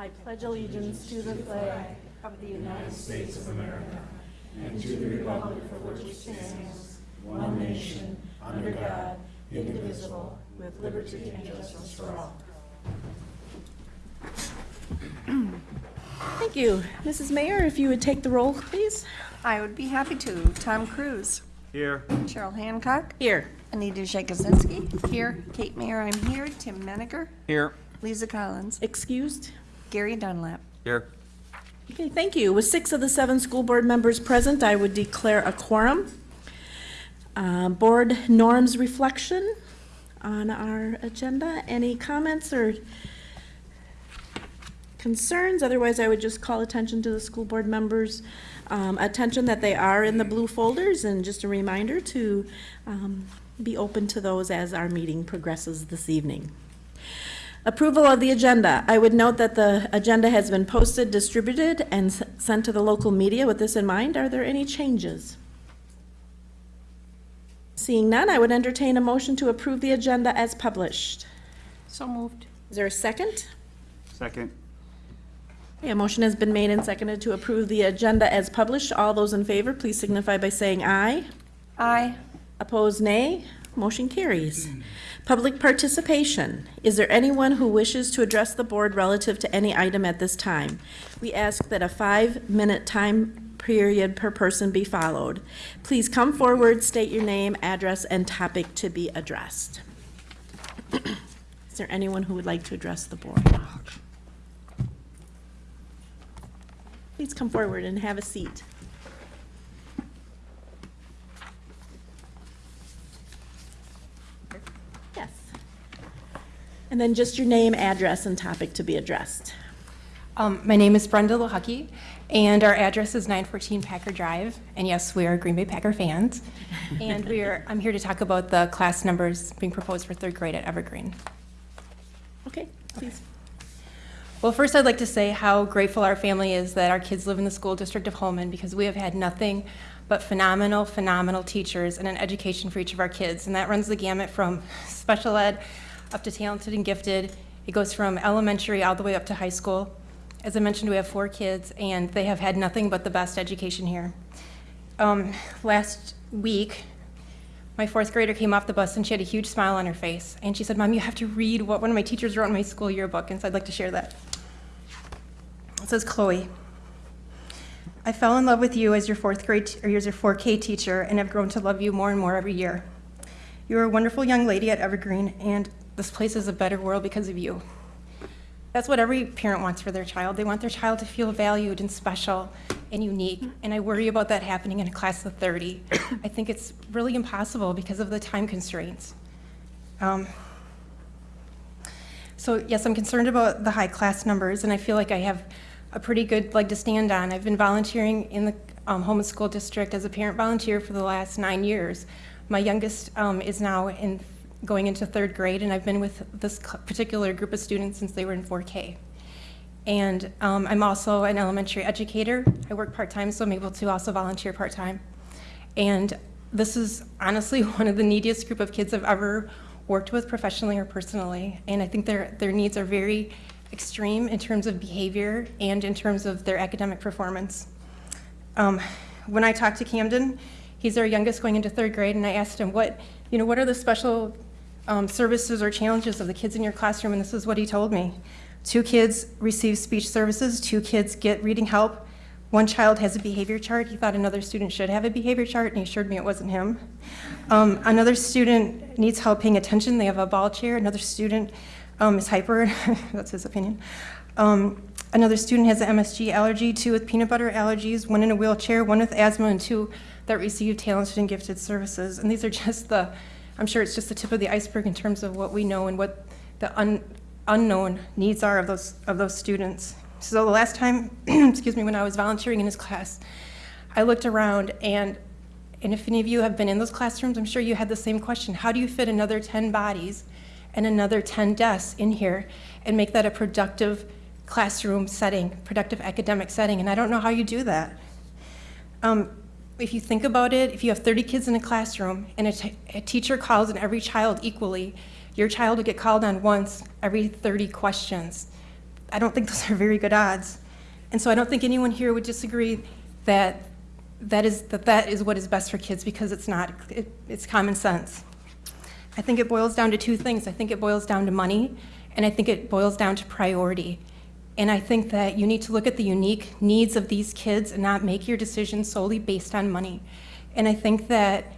I pledge allegiance to the flag of the United States of America and to the republic for which it stands, one nation, under God, indivisible, with liberty and justice for all. Thank you. Mrs. Mayor, if you would take the roll, please. I would be happy to. Tom Cruise. Here. Cheryl Hancock. Here. Anita Jakuzinski. Here. Kate Mayer, I'm here. Tim Menninger. Here. Lisa Collins. Excused? Gary Dunlap. Here. Okay, thank you. With six of the seven school board members present, I would declare a quorum. Uh, Board norms reflection on our agenda. Any comments or concerns? Otherwise, I would just call attention to the school board members' um, attention that they are in the blue folders, and just a reminder to um, be open to those as our meeting progresses this evening. Approval of the agenda. I would note that the agenda has been posted, distributed, and sent to the local media. With this in mind, are there any changes? Seeing none, I would entertain a motion to approve the agenda as published. So moved. Is there a second? Second. Okay, A motion has been made and seconded to approve the agenda as published. All those in favor, please signify by saying aye. Aye. Opposed, nay. Motion carries. Public participation. Is there anyone who wishes to address the board relative to any item at this time? We ask that a five-minute time period per person be followed. Please come forward, state your name, address, and topic to be addressed. Is there anyone who would like to address the board? Please come forward and have a seat. Yes. And then just your name, address, and topic to be addressed. Um, My name is Brenda Lohucky, and our address is 914 Packer Drive. And yes, we are Green Bay Packer fans. And we are, I'm here to talk about the class numbers being proposed for third grade at Evergreen. Okay, please. Well, first, I'd like to say how grateful our family is that our kids live in the school district of Holmen because we have had nothing but phenomenal, phenomenal teachers and an education for each of our kids. And that runs the gamut from special ed up to talented and gifted. It goes from elementary all the way up to high school. As I mentioned, we have four kids, and they have had nothing but the best education here. Um, last week, my fourth grader came off the bus and she had a huge smile on her face. And she said, Mom, you have to read what one of my teachers wrote in my school yearbook. And so I'd like to share that. It says, Chloe, I fell in love with you as your fourth grade, or as your 4K teacher, and have grown to love you more and more every year. You're a wonderful young lady at Evergreen, and this place is a better world because of you. That's what every parent wants for their child. They want their child to feel valued and special and unique, and I worry about that happening in a class of 30. I think it's really impossible because of the time constraints. Um, so yes, I'm concerned about the high class numbers, and I feel like I have a pretty good leg to stand on. I've been volunteering in the um, and School District as a parent volunteer for the last nine years. My youngest um, is now in going into third grade, and I've been with this particular group of students since they were in 4K. And um, I'm also an elementary educator. I work part-time, so I'm able to also volunteer part-time. And this is honestly one of the neediest group of kids I've ever worked with professionally or personally. And I think their, their needs are very extreme in terms of behavior and in terms of their academic performance. Um, when I talked to Camden, he's our youngest going into third grade, and I asked him, what, you know, what are the special um, services or challenges of the kids in your classroom? And this is what he told me. Two kids receive speech services, two kids get reading help, one child has a behavior chart. He thought another student should have a behavior chart, and he assured me it wasn't him. Um, another student needs help paying attention. They have a ball chair. Another student um, is hyper. That's his opinion. Um, another student has an MSG allergy, two with peanut butter allergies, one in a wheelchair, one with asthma, and two that receive talented and gifted services. And these are just the, I'm sure it's just the tip of the iceberg in terms of what we know and what the un, unknown needs are of those, of those students. So the last time, excuse me, when I was volunteering in his class, I looked around and and if any of you have been in those classrooms, I'm sure you had the same question. How do you fit another 10 bodies and another 10 desks in here and make that a productive classroom setting, productive academic setting? And I don't know how you do that. Um, if you think about it, if you have 30 kids in a classroom and a, teacher calls on every child equally, your child will get called on once every 30 questions. I don't think those are very good odds. And so I don't think anyone here would disagree that that is, that that is what is best for kids because it's not, it, it's common sense. I think it boils down to two things. I think it boils down to money, and I think it boils down to priority. And I think that you need to look at the unique needs of these kids and not make your decisions solely based on money. And I think that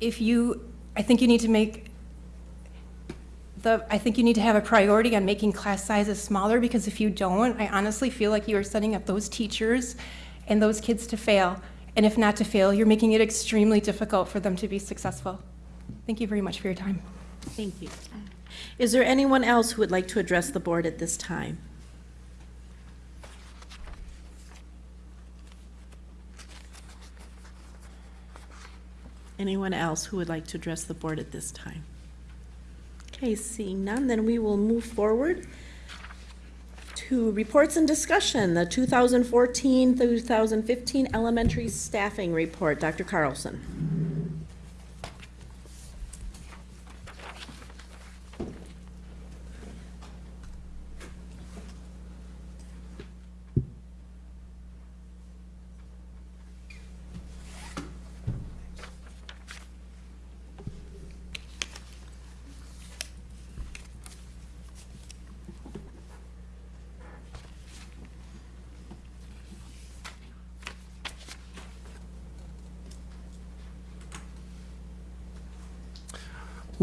if you, I think you need to make the, I think you need to have a priority on making class sizes smaller because if you don't, I honestly feel like you are setting up those teachers and those kids to fail. And if not to fail, you're making it extremely difficult for them to be successful. Thank you very much for your time. Thank you. Is there anyone else who would like to address the board at this time? Anyone else who would like to address the board at this time? Okay, seeing none, then we will move forward to reports and discussion, the 2014-2015 elementary staffing report. Dr. Carlson.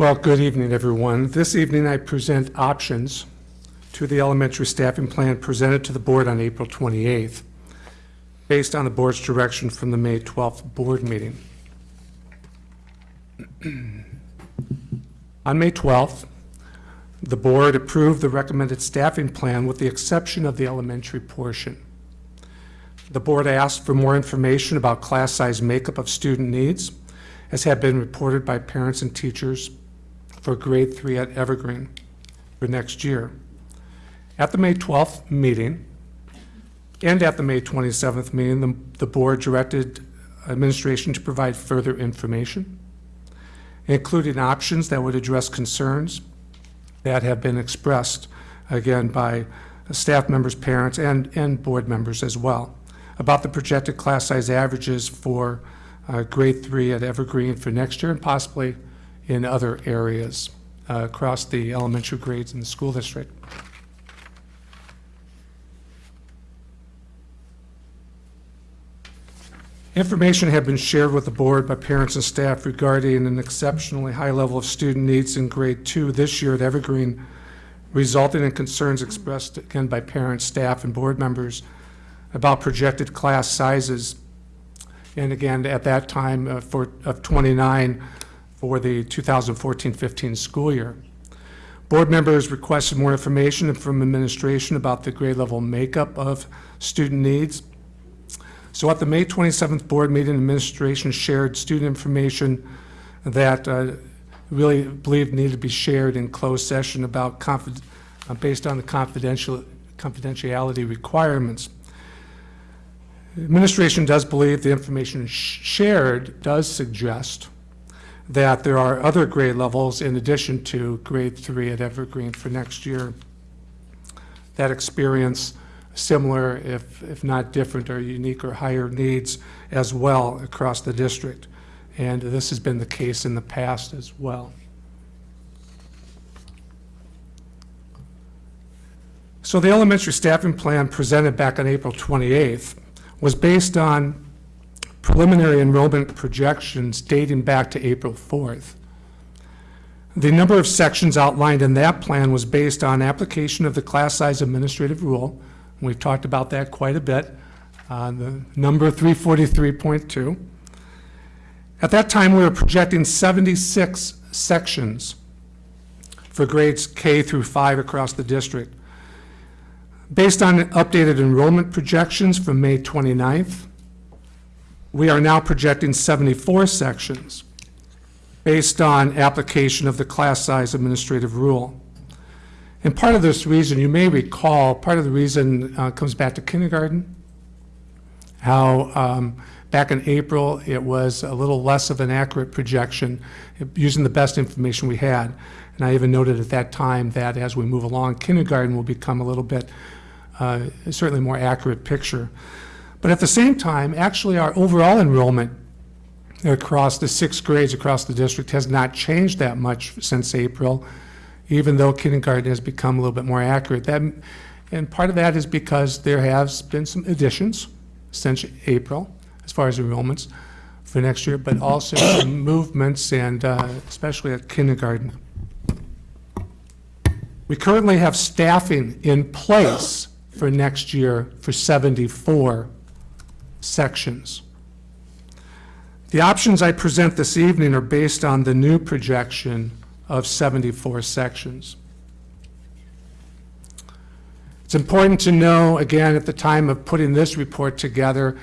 Well, good evening, everyone. This evening, I present options to the elementary staffing plan presented to the board on April 28th, based on the board's direction from the May 12th board meeting. On May 12th, the board approved the recommended staffing plan with the exception of the elementary portion. The board asked for more information about class size makeup of student needs, as had been reported by parents and teachers for grade three at Evergreen for next year. At the May 12th meeting and at the May 27th meeting, the, the board directed administration to provide further information, including options that would address concerns that have been expressed, again, by staff members, parents, and, and board members as well, about the projected class size averages for uh, grade three at Evergreen for next year and possibly in other areas uh, across the elementary grades in the school district. Information had been shared with the board by parents and staff regarding an exceptionally high level of student needs in grade two this year at Evergreen, resulting in concerns expressed again by parents, staff, and board members about projected class sizes. And again, at that time, uh, for, of 29 for the 2014-15 school year. Board members requested more information from administration about the grade level makeup of student needs. So at the May 27th board meeting, administration shared student information that uh, really believed needed to be shared in closed session about uh, based on the confidential confidentiality requirements. Administration does believe the information sh- shared does suggest that there are other grade levels in addition to grade three at Evergreen for next year that experience similar, if, if not different or unique or higher needs as well across the district. And this has been the case in the past as well. So the elementary staffing plan presented back on April 28th was based on preliminary enrollment projections dating back to April 4th. The number of sections outlined in that plan was based on application of the class size administrative rule. We've talked about that quite a bit. Uh, the number 343.2. At that time, we were projecting 76 sections for grades K through 5 across the district. Based on updated enrollment projections from May 29th, we are now projecting 74 sections based on application of the class size administrative rule. And part of this reason, you may recall, part of the reason uh, comes back to kindergarten, how um, back in April, it was a little less of an accurate projection, using the best information we had. And I even noted at that time that as we move along, kindergarten will become a little bit uh, certainly more accurate picture. But at the same time, actually, our overall enrollment across the six grades across the district has not changed that much since April, even though kindergarten has become a little bit more accurate. That, and part of that is because there has been some additions since April, as far as enrollments for next year, but also some movements and uh, especially at kindergarten. We currently have staffing in place for next year for 74 sections. The options I present this evening are based on the new projection of 74 sections. It's important to know, again, at the time of putting this report together,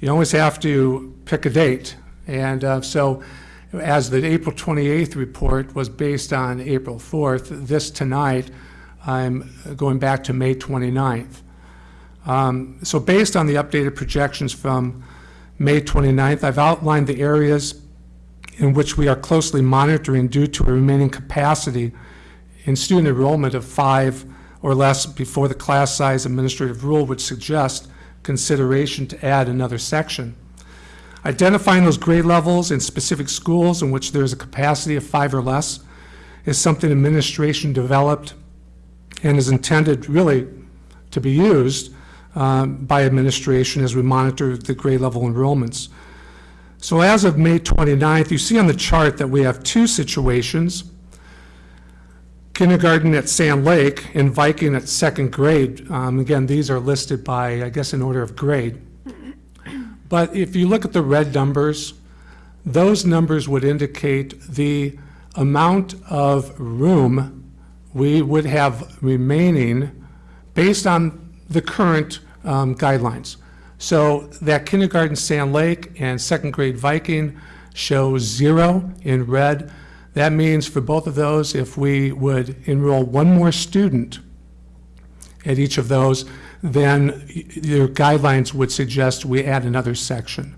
you always have to pick a date. And uh, so as the April 28th report was based on April 4th, this tonight, I'm going back to May 29th. Um, So based on the updated projections from May 29th, I've outlined the areas in which we are closely monitoring due to a remaining capacity in student enrollment of five or less before the class size administrative rule would suggest consideration to add another section. Identifying those grade levels in specific schools in which there is a capacity of five or less is something administration developed and is intended really to be used um, by administration as we monitor the grade level enrollments. So as of May 29th, you see on the chart that we have two situations. Kindergarten at Sand Lake and Viking at second grade. Um, Again, these are listed by, I guess, in order of grade. But if you look at the red numbers, those numbers would indicate the amount of room we would have remaining based on the current um, guidelines. So that kindergarten Sand Lake and second grade Viking shows zero in red. That means for both of those, if we would enroll one more student at each of those, then your guidelines would suggest we add another section.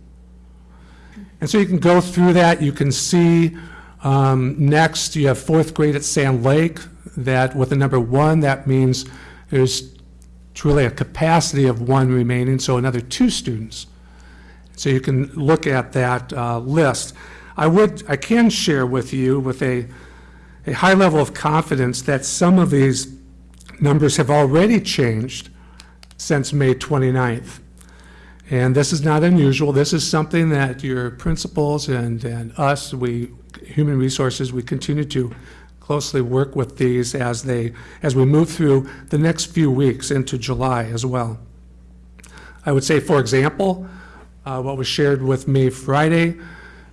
And so you can go through that. You can see um, next, you have fourth grade at Sand Lake, that with the number one, that means there's truly a capacity of one remaining, so another two students. So you can look at that uh, list. I would, I can share with you with a, a high level of confidence that some of these numbers have already changed since May 29th. And this is not unusual. This is something that your principals and, and us, we, human resources, we continue to closely work with these as they, as we move through the next few weeks into July as well. I would say, for example, uh, what was shared with me Friday,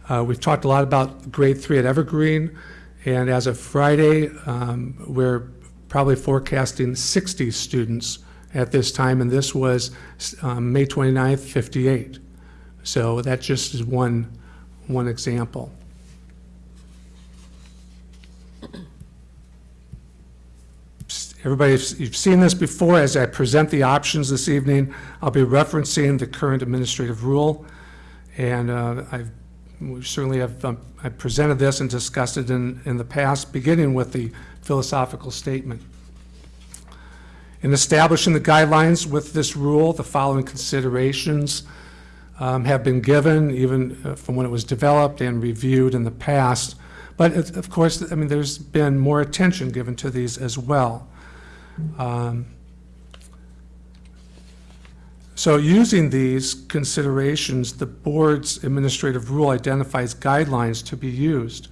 uh, we've talked a lot about grade three at Evergreen, and as of Friday, um, we're probably forecasting 60 students at this time, and this was um, May 29th, 58. So that just is one, one example. Everybody, you've seen this before. As I present the options this evening, I'll be referencing the current administrative rule. And uh, I've, we certainly have, um, I presented this and discussed it in, in the past, beginning with the philosophical statement. In establishing the guidelines with this rule, the following considerations um, have been given, even uh, from when it was developed and reviewed in the past. But it- of course, I mean, there's been more attention given to these as well. Um, So using these considerations, the board's administrative rule identifies guidelines to be used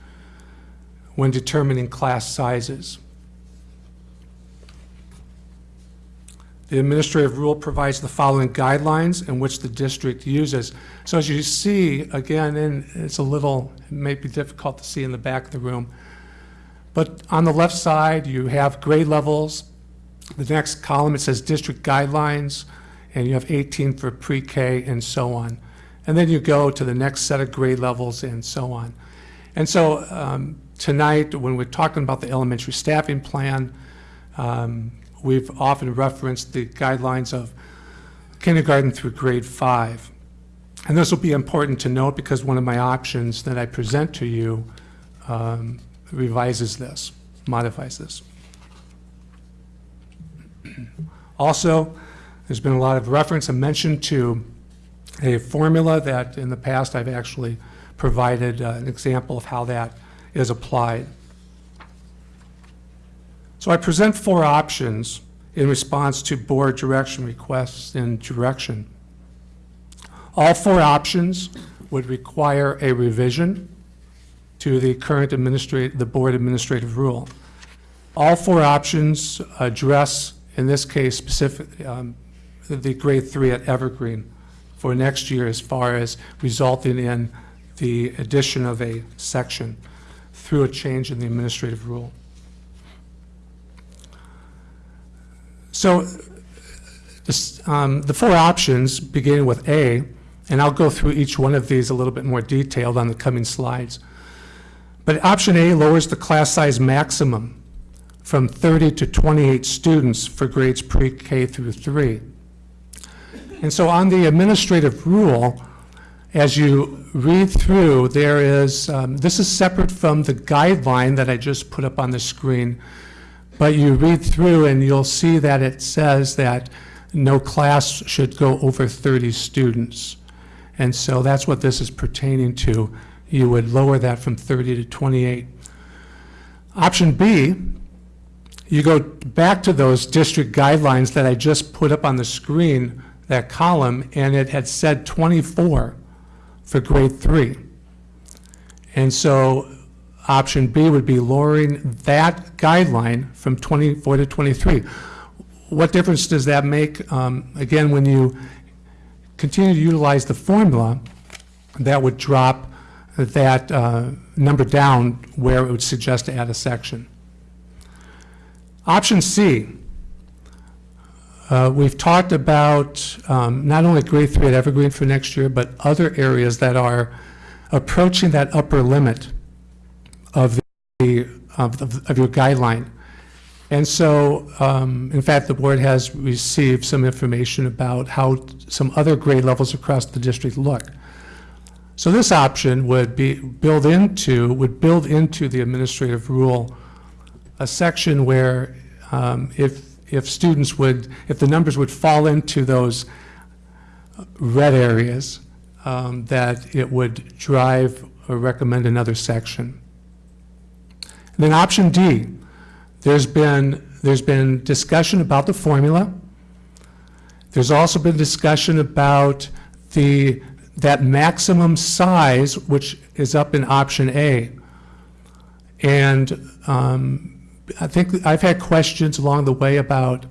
when determining class sizes. The administrative rule provides the following guidelines in which the district uses. So as you see, again, and it's a little, it may be difficult to see in the back of the room, but on the left side, you have grade levels. The next column, it says district guidelines, and you have 18 for pre-K and so on. And then you go to the next set of grade levels and so on. And so um, tonight, when we're talking about the elementary staffing plan, um, we've often referenced the guidelines of kindergarten through grade five. And this will be important to note because one of my options that I present to you um, revises this, modifies this. Also, There's been a lot of reference and mention to a formula that in the past I've actually provided uh, an example of how that is applied. So I present four options in response to board direction requests and direction. All four options would require a revision to the current the board administrative rule. All four options address, in this case, specific, um, the grade three at Evergreen for next year as far as resulting in the addition of a section through a change in the administrative rule. So this, um, the four options, beginning with A, and I'll go through each one of these a little bit more detailed on the coming slides. But option A lowers the class size maximum from 30 to 28 students for grades pre-K through 3. And so on the administrative rule, as you read through, there is, um, this is separate from the guideline that I just put up on the screen, but you read through and you'll see that it says that no class should go over 30 students. And so that's what this is pertaining to. You would lower that from 30 to 28. Option B, you go back to those district guidelines that I just put up on the screen, that column, and it had said 24 for grade three. And so option B would be lowering that guideline from 24 to 23. What difference does that make? Um, Again, when you continue to utilize the formula, that would drop that uh, number down where it would suggest to add a section. Option C, uh, we've talked about um, not only grade three at Evergreen for next year, but other areas that are approaching that upper limit of the, of, of of your guideline. And so, um, in fact, the board has received some information about how some other grade levels across the district look. So this option would be built into, would build into the administrative rule a section where um, if, if students would, if the numbers would fall into those red areas, um, that it would drive or recommend another section. And then option D, there's been, there's been discussion about the formula. There's also been discussion about the, that maximum size, which is up in option A. And um, I think I've had questions along the way about,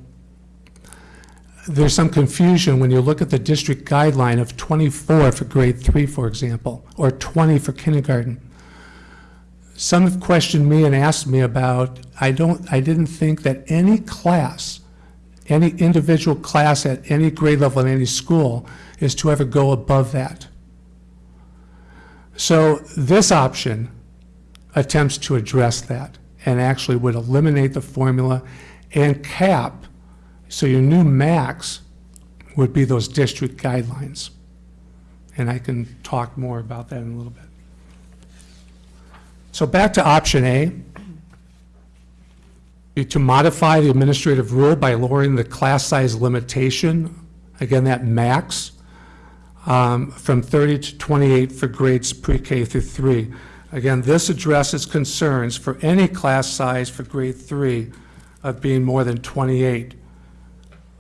there's some confusion when you look at the district guideline of 24 for grade three, for example, or 20 for kindergarten. Some have questioned me and asked me about, I don't, I didn't think that any class, any individual class at any grade level in any school is to ever go above that. So this option attempts to address that and actually would eliminate the formula and cap, so your new max would be those district guidelines. And I can talk more about that in a little bit. So back to option A. To modify the administrative rule by lowering the class size limitation, again, that max, um, from 30 to 28 for grades pre-K through 3. Again, this addresses concerns for any class size for grade 3 of being more than 28.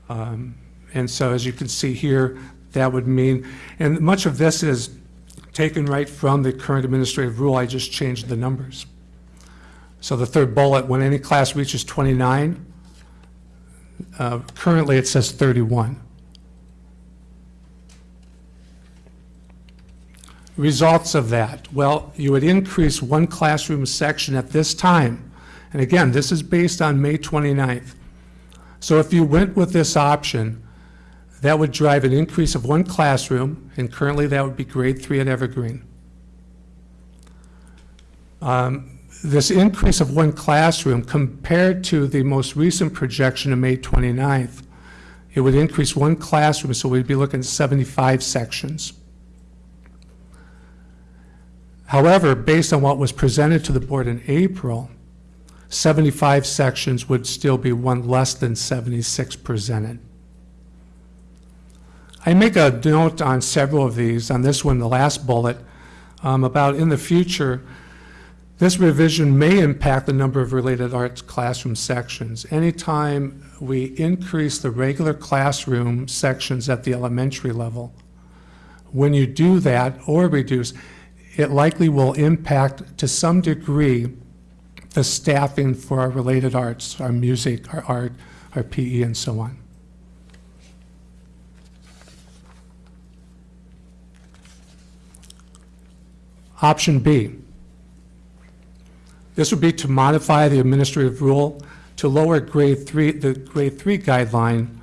Um, And so as you can see here, that would mean, and much of this is taken right from the current administrative rule, I just changed the numbers. So the third bullet, when any class reaches 29, uh, currently it says 31. Results of that, well, you would increase one classroom section at this time. And again, this is based on May 29th. So if you went with this option, that would drive an increase of one classroom, and currently that would be grade three at Evergreen. Um, This increase of one classroom compared to the most recent projection of May 29th, it would increase one classroom, so we'd be looking at 75 sections. However, based on what was presented to the board in April, 75 sections would still be one less than 76 presented. I make a note on several of these, on this one, the last bullet, um, about in the future, this revision may impact the number of related arts classroom sections. Anytime we increase the regular classroom sections at the elementary level, when you do that or reduce, it likely will impact to some degree the staffing for our related arts, our music, our art, our PE, and so on. Option B. This would be to modify the administrative rule to lower grade three, the grade three guideline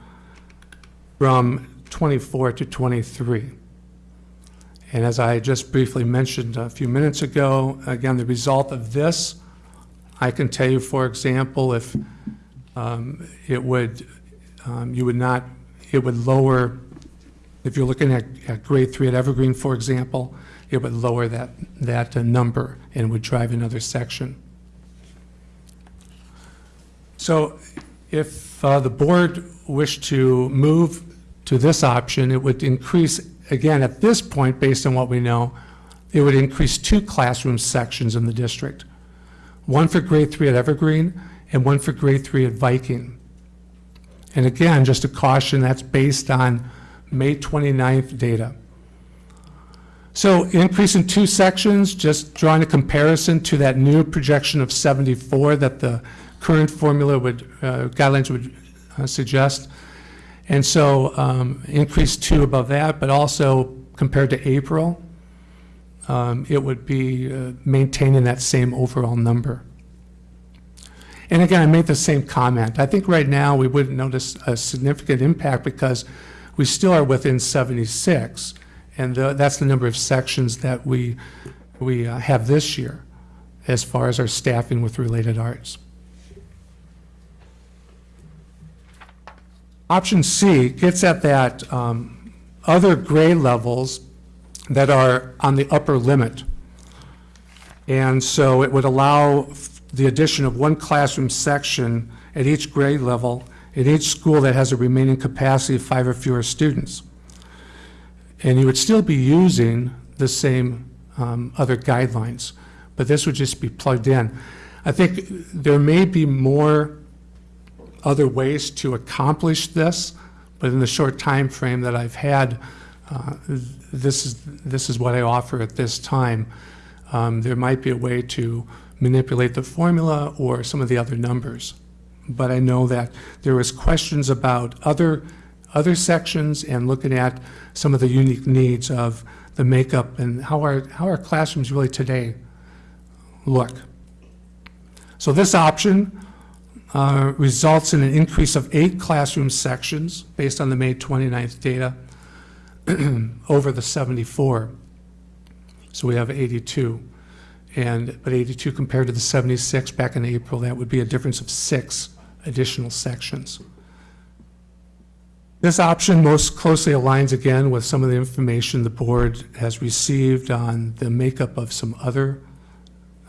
from 24 to 23. And as I just briefly mentioned a few minutes ago, again, the result of this, I can tell you, for example, if um, it would, um, you would not, it would lower, if you're looking at, at grade three at Evergreen, for example, it would lower that, that uh, number and would drive another section. So if uh, the board wished to move to this option, it would increase, again, at this point, based on what we know, it would increase two classroom sections in the district. One for grade three at Evergreen and one for grade three at Viking. And again, just a caution, that's based on May 29th data. So increase in two sections, just drawing a comparison to that new projection of 74 that the current formula would, uh, guidelines would uh, suggest. And so um, increase two above that, but also compared to April, um, it would be uh, maintaining that same overall number. And again, I made the same comment. I think right now we wouldn't notice a significant impact because we still are within 76. And uh, that's the number of sections that we, we uh, have this year as far as our staffing with related arts. Option C gets at that um, other grade levels that are on the upper limit. And so it would allow the addition of one classroom section at each grade level in each school that has a remaining capacity of five or fewer students. And you would still be using the same um, other guidelines, but this would just be plugged in. I think there may be more other ways to accomplish this, but in the short time frame that I've had, uh, this is, this is what I offer at this time. Um, There might be a way to manipulate the formula or some of the other numbers. But I know that there was questions about other, other sections and looking at some of the unique needs of the makeup and how our, how our classrooms really today look. So this option uh, results in an increase of eight classroom sections based on the May 29th data over the 74. So we have 82. And, but 82 compared to the 76 back in April, that would be a difference of six additional sections. This option most closely aligns again with some of the information the board has received on the makeup of some other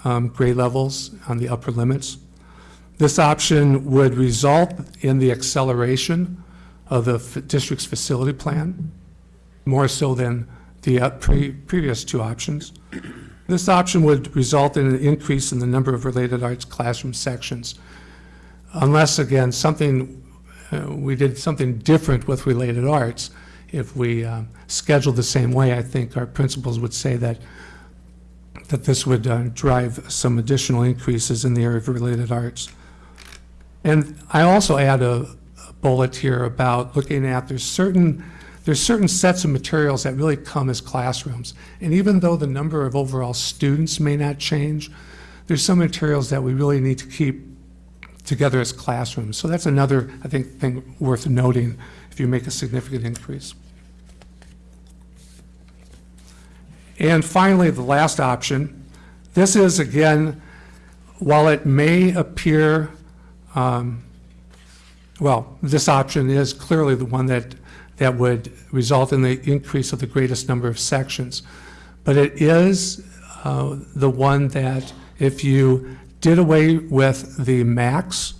um, grade levels on the upper limits. This option would result in the acceleration of the district's facility plan, more so than the uh, pre- previous two options. This option would result in an increase in the number of related arts classroom sections, unless, again, something, uh, we did something different with related arts. If we um, scheduled the same way, I think our principals would say that, that this would uh, drive some additional increases in the area of related arts. And I also add a a bullet here about looking at, there's certain, there's certain sets of materials that really come as classrooms. And even though the number of overall students may not change, there's some materials that we really need to keep together as classrooms. So that's another, I think, thing worth noting if you make a significant increase. And finally, the last option, this is, again, while it may appear um, well, this option is clearly the one that, that would result in the increase of the greatest number of sections. But it is uh, the one that if you did away with the max,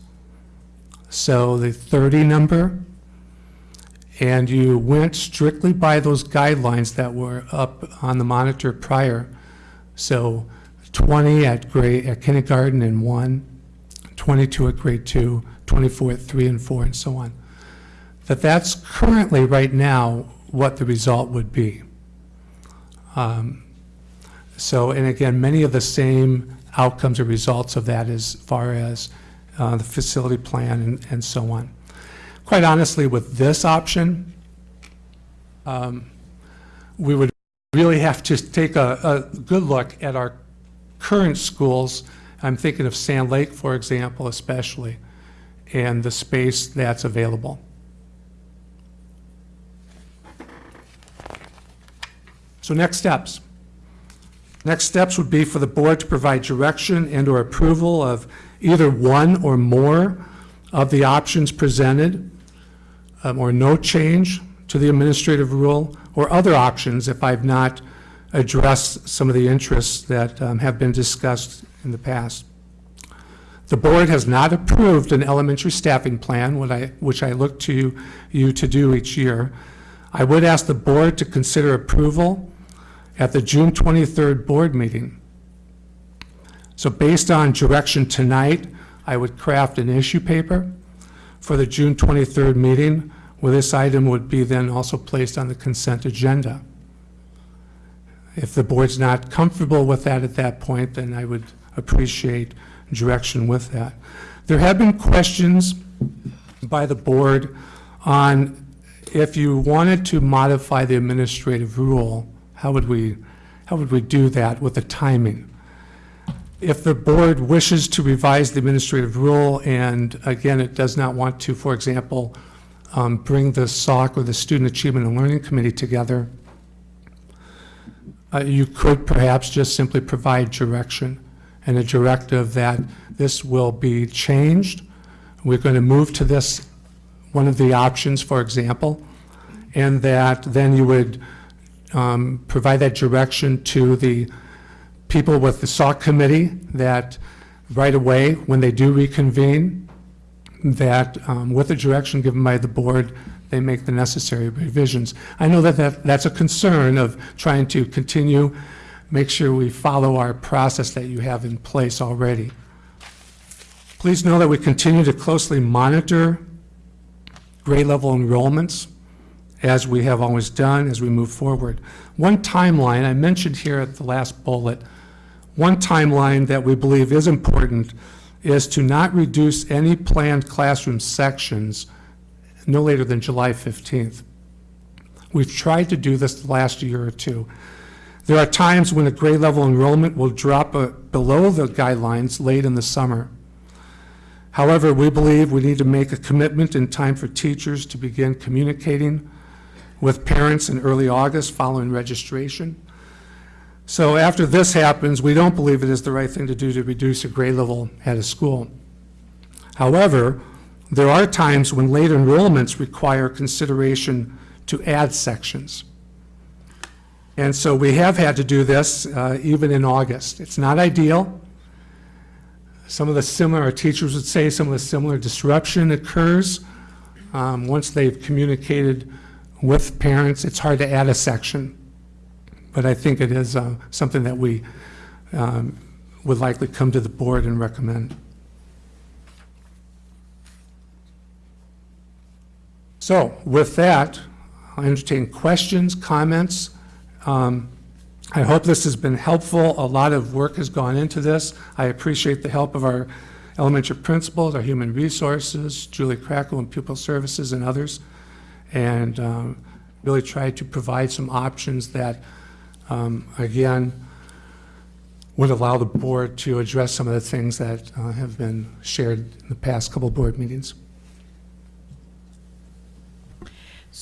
so the 30 number, and you went strictly by those guidelines that were up on the monitor prior, so 20 at grade, at kindergarten and 1, 22 at grade 2, 24 at 3 and 4, and so on, that that's currently, right now, what the result would be. Um, So, and again, many of the same outcomes or results of that as far as uh, the facility plan and, and so on. Quite honestly, with this option, um, we would really have to take a, a good look at our current schools. I'm thinking of Sand Lake, for example, especially, and the space that's available. So next steps. Next steps would be for the board to provide direction and/or approval of either one or more of the options presented, um, or no change to the administrative rule, or other options if I've not addressed some of the interests that um, have been discussed in the past. The board has not approved an elementary staffing plan, what I- which I look to you to do each year. I would ask the board to consider approval at the June 23rd board meeting. So based on direction tonight, I would craft an issue paper for the June 23rd meeting, where this item would be then also placed on the consent agenda. If the board's not comfortable with that at that point, then I would appreciate direction with that. There have been questions by the board on if you wanted to modify the administrative rule, how would we, how would we do that with the timing? If the board wishes to revise the administrative rule, and again, it does not want to, for example, um, bring the SOC or the Student Achievement and Learning Committee together, uh, you could perhaps just simply provide direction and a directive that this will be changed. We're going to move to this, one of the options, for example, and that then you would um, provide that direction to the people with the SOC committee that right away, when they do reconvene, that um, with the direction given by the board, they make the necessary revisions. I know that, that that's a concern of trying to continue, make sure we follow our process that you have in place already. Please know that we continue to closely monitor grade level enrollments as we have always done as we move forward. One timeline, I mentioned here at the last bullet, one timeline that we believe is important is to not reduce any planned classroom sections no later than July 15th. We've tried to do this the last year or two. There are times when a grade level enrollment will drop uh, below the guidelines late in the summer. However, we believe we need to make a commitment in time for teachers to begin communicating with parents in early August following registration. So after this happens, we don't believe it is the right thing to do to reduce a grade level at a school. However, there are times when late enrollments require consideration to add sections. And so we have had to do this uh, even in August. It's not ideal. Some of the similar, our teachers would say, some of the similar disruption occurs um, once they've communicated with parents. It's hard to add a section, but I think it is uh, something that we um, would likely come to the board and recommend. So with that, I'll entertain questions, comments. Um, I hope this has been helpful. A lot of work has gone into this. I appreciate the help of our elementary principals, our human resources, Julie Crackle and pupil services and others, and um, really try to provide some options that, um, again, would allow the board to address some of the things that uh, have been shared in the past couple board meetings.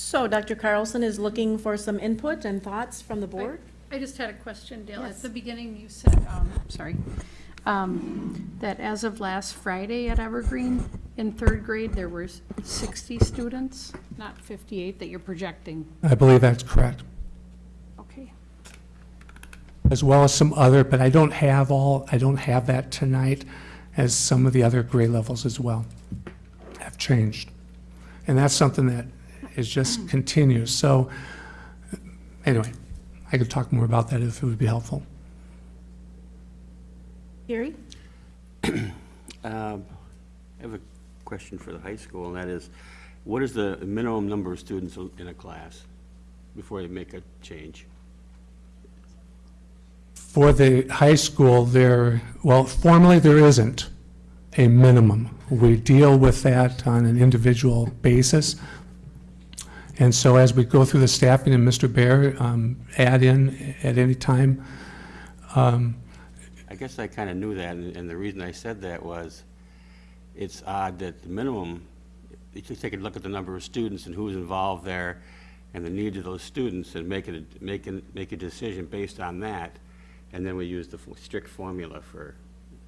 So Dr. Carlson is looking for some input and thoughts from the board? I just had a question, Dale. Yes. At the beginning, you said, um, sorry, um, that as of last Friday at Evergreen, in third grade, there were 60 students, not 58, that you're projecting. I believe that's correct. Okay. as well as some other, but I don't have all, I don't have that tonight, as some of the other grade levels as well have changed. And that's something that It just continues. So, anyway, I could talk more about that if it would be helpful. Gary? Um, I have a question for the high school, and that is, what is the minimum number of students in a class before they make a change? For the high school, there, well, formally, there isn't a minimum. We deal with that on an individual basis. And so as we go through the staffing, and Mr. Bear, um, add in at any time, um, I guess I kind of knew that, and and the reason I said that was, it's odd that the minimum, you take a look at the number of students and who's involved there, and the needs of those students, and make it, a- make, make a decision based on that, and then we use the strict formula for,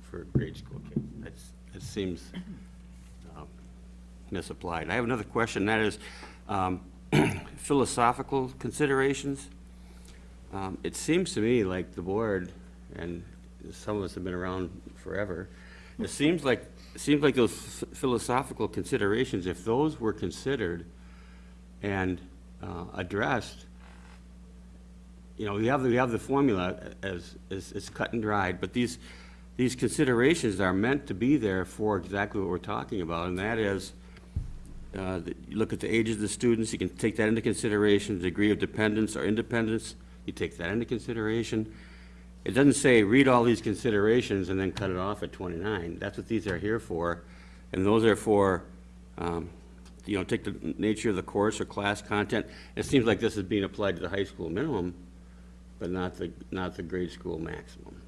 for grade school kids. That's, that seems um, misapplied. I have another question, that is um, philosophical considerations. Um, It seems to me like the board, and some of us have been around forever, it seems like, it seems like those ph- philosophical considerations, if those were considered and uh, addressed, you know, we have, the- we have the formula as, as, as cut and dried, but these, these considerations are meant to be there for exactly what we're talking about, and that is, uh, the- you look at the ages of the students, you can take that into consideration, the degree of dependence or independence, you take that into consideration. It doesn't say, read all these considerations and then cut it off at 29. That's what these are here for, and those are for, um, you know, take the nature of the course or class content. It seems like this is being applied to the high school minimum, but not the, not the grade school maximum.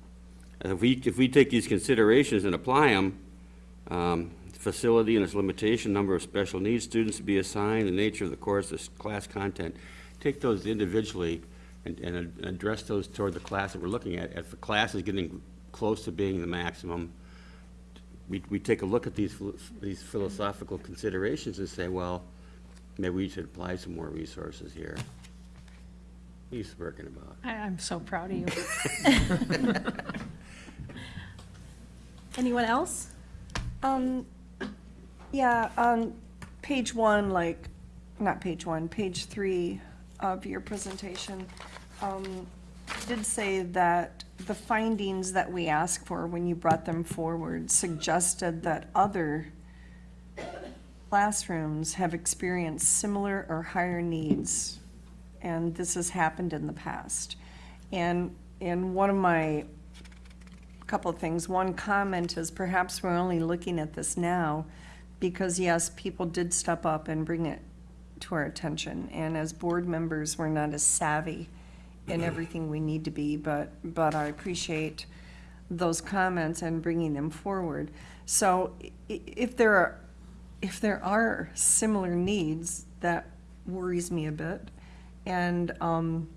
And if we, if we take these considerations and apply them, um, facility and its limitation, number of special needs students to be assigned, the nature of the course, the class content, take those individually and, and address those toward the class that we're looking at. If the class is getting close to being the maximum, we, we take a look at these, these philosophical considerations and say, well, maybe we should apply some more resources here. What are you smirking about? I, I'm so proud of you. Anyone else? Um, yeah, on page one, like, not page one, page three of your presentation, um, did say that the findings that we asked for when you brought them forward suggested that other classrooms have experienced similar or higher needs, and this has happened in the past. And, and one of my couple of things. One comment is perhaps we're only looking at this now because, yes, people did step up and bring it to our attention. And as board members, we're not as savvy in everything we need to be, but, but I appreciate those comments and bringing them forward. So i- if there are, if there are similar needs, that worries me a bit. And, um,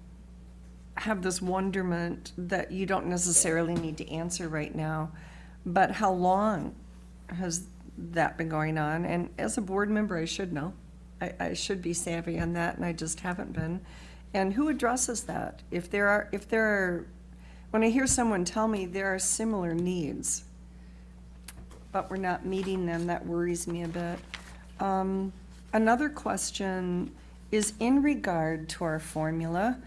have this wonderment that you don't necessarily need to answer right now, but how long has that been going on? And as a board member, I should know. I, I should be savvy on that, and I just haven't been. And who addresses that? If there are, if there are, when I hear someone tell me there are similar needs, but we're not meeting them, that worries me a bit. Um, Another question is in regard to our formula.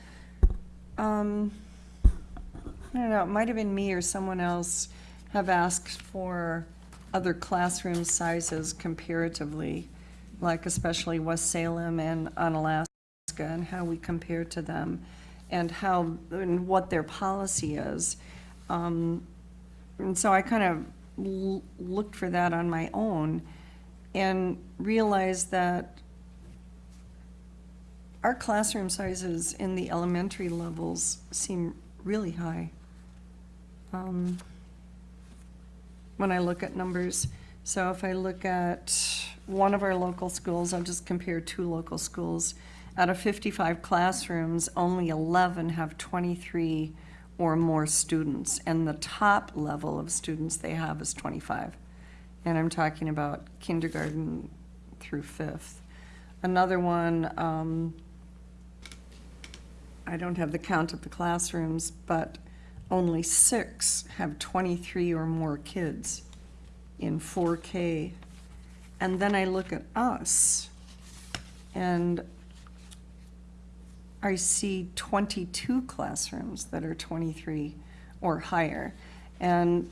Um, I don't know, it might have been me or someone else have asked for other classroom sizes comparatively, like especially West Salem and Onalaska, and how we compare to them, and how, and what their policy is. Um, And so I kind of looked for that on my own and realized that our classroom sizes in the elementary levels seem really high. Um, When I look at numbers, so if I look at one of our local schools, I'll just compare two local schools. Out of fifty-five classrooms, only eleven have twenty-three or more students, and the top level of students they have is twenty-five. And I'm talking about kindergarten through fifth. Another one, um, I don't have the count of the classrooms, but only six have 23 or more kids in 4K. And then I look at us, And I see 22 classrooms that are 23 or higher. And,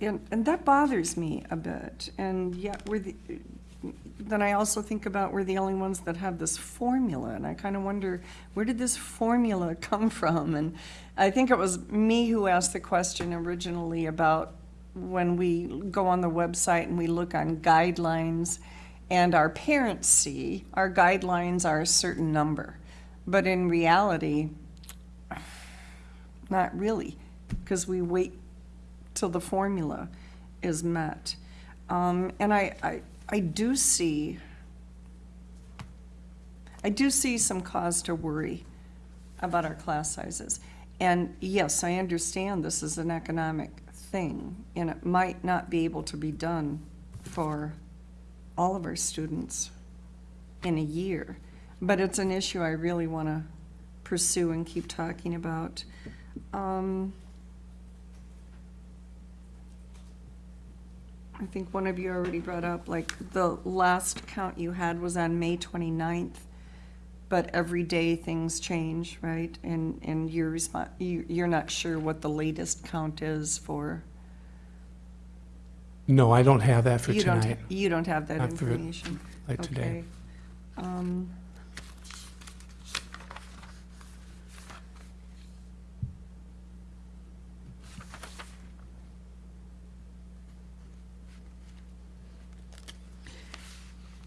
and and that bothers me a bit. And yet we're the, then I also think about we're the only ones that have this formula. And I kind of wonder, where did this formula come from? And I think it was me who asked the question originally about when we go on the website and we look on guidelines and our parents see our guidelines are a certain number. But in reality, not really, because we wait till the formula is met. Um, and I, I, I do see, I do see some cause to worry about our class sizes. And yes, I understand this is an economic thing, and it might not be able to be done for all of our students in a year. But it's an issue I really want to pursue and keep talking about. Um, I think one of you already brought up, like, the last count you had was on May 29th, but every day things change, right? And, and you're respon you, you're not sure what the latest count is for, No, I don't have that for you don't, tonight, you don't have that Not for information. like today. Okay. Um,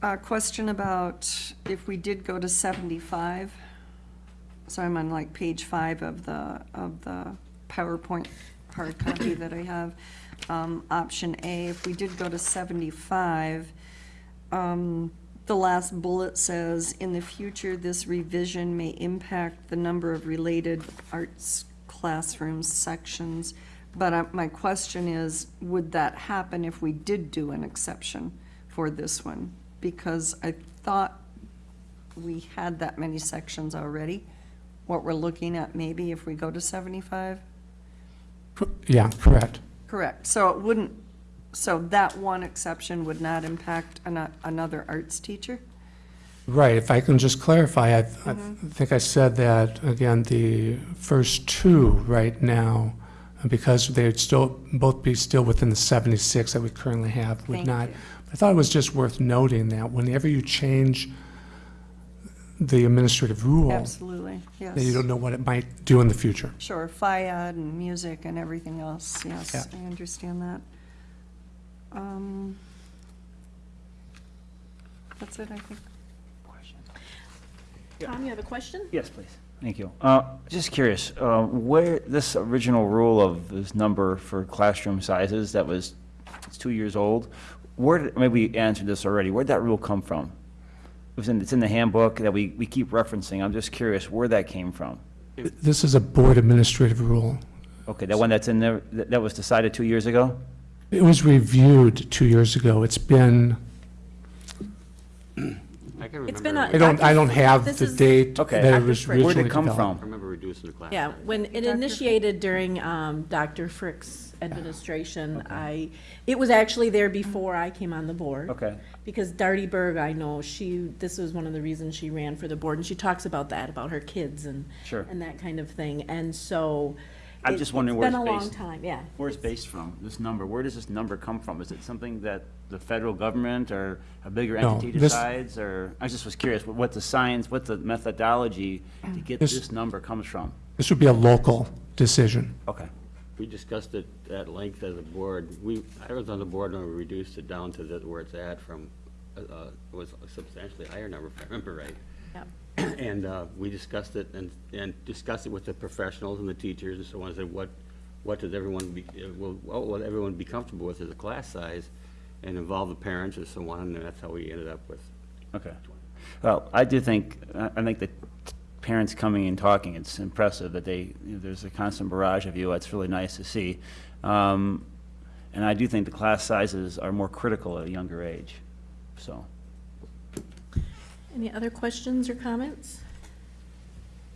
A question about if we did go to seventy-five. So I'm on like page five of the, of the PowerPoint hard copy that I have. Um, option A, if we did go to seventy-five, um, the last bullet says, in the future, this revision may impact the number of related arts classrooms, sections. But uh, my question is, would that happen if we did do an exception for this one? Because I thought we had that many sections already. What we're looking at maybe if we go to seventy-five? Yeah, correct. Correct. So it wouldn't, so that one exception would not impact ano- another arts teacher? Right, if I can just clarify, I, I Mm-hmm. think I said that, again, the first two right now, because they'd still, both be still within the 76 that we currently have, would Thank not. you. I thought it was just worth noting that whenever you change the administrative rule, Absolutely, yes. then you don't know what it might do in the future. Sure, FIAD and music and everything else, yes, Yeah. I understand that. Um, That's it, I think. Tom, you have a question? Yes, please. Thank you. Uh, Just curious, uh, where, this original rule of this number for classroom sizes that was, it's two years old, where, did maybe we answered this already, where'd that rule come from? It was in, it's in the handbook that we, we keep referencing, I'm just curious where that came from. This is a board administrative rule. Okay, that one that's in there, that that was decided two years ago? It was reviewed two years ago. It's been, I can It's been remember, a- I don't, I don't have This the is- date Okay. that it Dr. was Frick. originally Where'd it come developed. I from? remember reducing the class. Yeah, size. when it initiated during um, Dr. Frick's administration, I, it was actually there before I came on the board. Okay. Because Darty Berg, I know, she, this was one of the reasons she ran for the board, and she talks about that, about her kids and, Sure. and that kind of thing, and so. I'm it- just wondering where It's it's been a long based. time, yeah. Where's it based from, this number? Where does this number come from? Is it something that the federal government or a bigger No, entity this- decides? Or, I just was curious, what- what the science, what the methodology to get This- this number comes from? This would be a local decision. Okay. We discussed it at length as a board. We, I was on the board when we reduced it down to the, where it's at from, uh, uh, it was a substantially higher number, if I remember right. Yep. And uh, we discussed it and, and discussed it with the professionals and the teachers and so on, and said, what, what does everyone be, uh, will, what will everyone be comfortable with as a class size? And involve the parents and so on, and that's how we ended up with. Okay. Well, I do think, I I think that parents coming and talking, it's impressive that they, you know, there's a constant barrage of you. It's really nice to see. Um, And I do think the class sizes are more critical at a younger age, so. Any other questions or comments?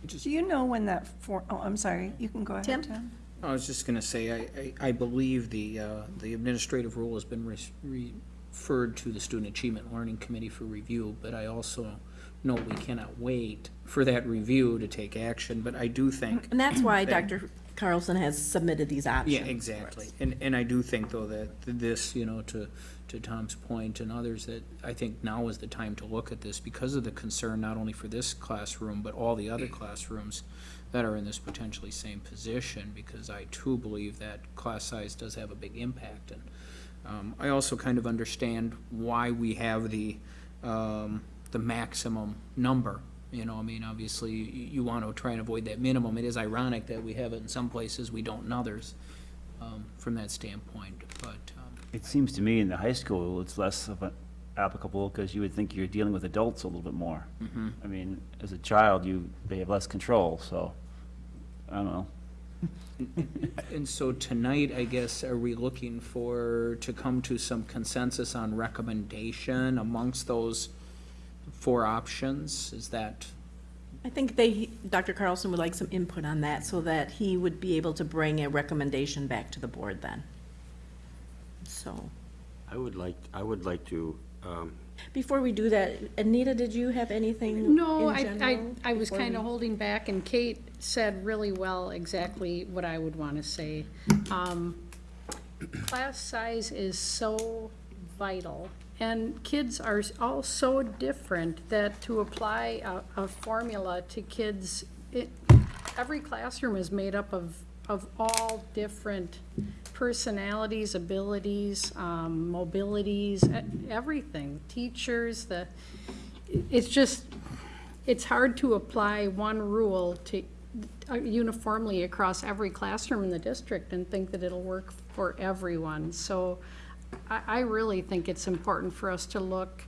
Do you know when that for, oh, I'm sorry, you can go ahead, Tim? Tim. I was just gonna say, I, I, I believe the, uh, the administrative rule has been res- referred to the Student Achievement Learning Committee for review, but I also no, we cannot wait for that review to take action, but I do think. And that's why that- Dr. Carlson has submitted these options. Yeah, exactly. And, and I do think, though, that this, you know, to, to Tom's point and others, that I think now is the time to look at this because of the concern, not only for this classroom, but all the other classrooms that are in this potentially same position, because I too believe that class size does have a big impact. And um, I also kind of understand why we have the, um, the maximum number. You know, I mean, obviously, you, you want to try and avoid that minimum. It is ironic that we have it in some places, we don't in others, um, from that standpoint, but, um, It seems to me in the high school, it's less of an applicable, because you would think you're dealing with adults a little bit more. I mean, as a child, you, they have less control, so, I don't know. And so tonight, I guess, are we looking for, to come to some consensus on recommendation amongst those four options? Is that, I think they, Dr. Carlson would like some input on that so that he would be able to bring a recommendation back to the board then. So, I would like, I would like to, um, before we do that, Anita, did you have anything No, in I, I, general I was before kind of we- holding back, and Kate said really well exactly what I would want to say. Um, Class size is so vital, and kids are all so different that to apply a, a formula to kids, it, every classroom is made up of, of all different personalities, abilities, um, mobilities, everything. Teachers, the, it's just, it's hard to apply one rule to, uh, uniformly across every classroom in the district and think that it'll work for everyone. So I, I really think it's important for us to look,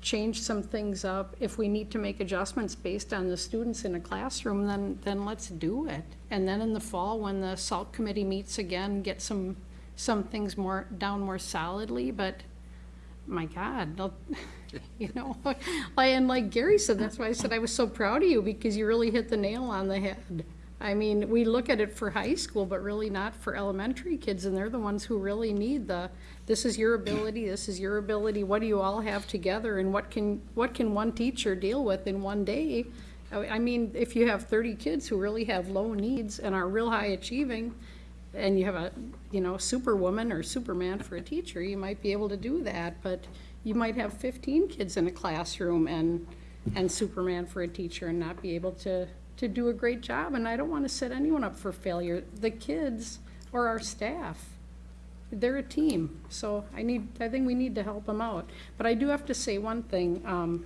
change some things up. If we need to make adjustments based on the students in a classroom, then, then let's do it. And then in the fall, when the SALT committee meets again, get some, some things more, down more solidly, but my God, you know, and like Gary said, that's why I said I was so proud of you, because you really hit the nail on the head. I mean, we look at it for high school, but really not for elementary kids, and they're the ones who really need the, this is your ability, this is your ability, what do you all have together, and what can, what can one teacher deal with in one day? I mean, if you have thirty kids who really have low needs and are real high achieving, and you have a, you know, superwoman or superman for a teacher, you might be able to do that, but you might have fifteen kids in a classroom and, and superman for a teacher and not be able to, to do a great job, and I don't wanna set anyone up for failure, the kids or our staff. They're a team, so I need, I think we need to help them out. But I do have to say one thing, um,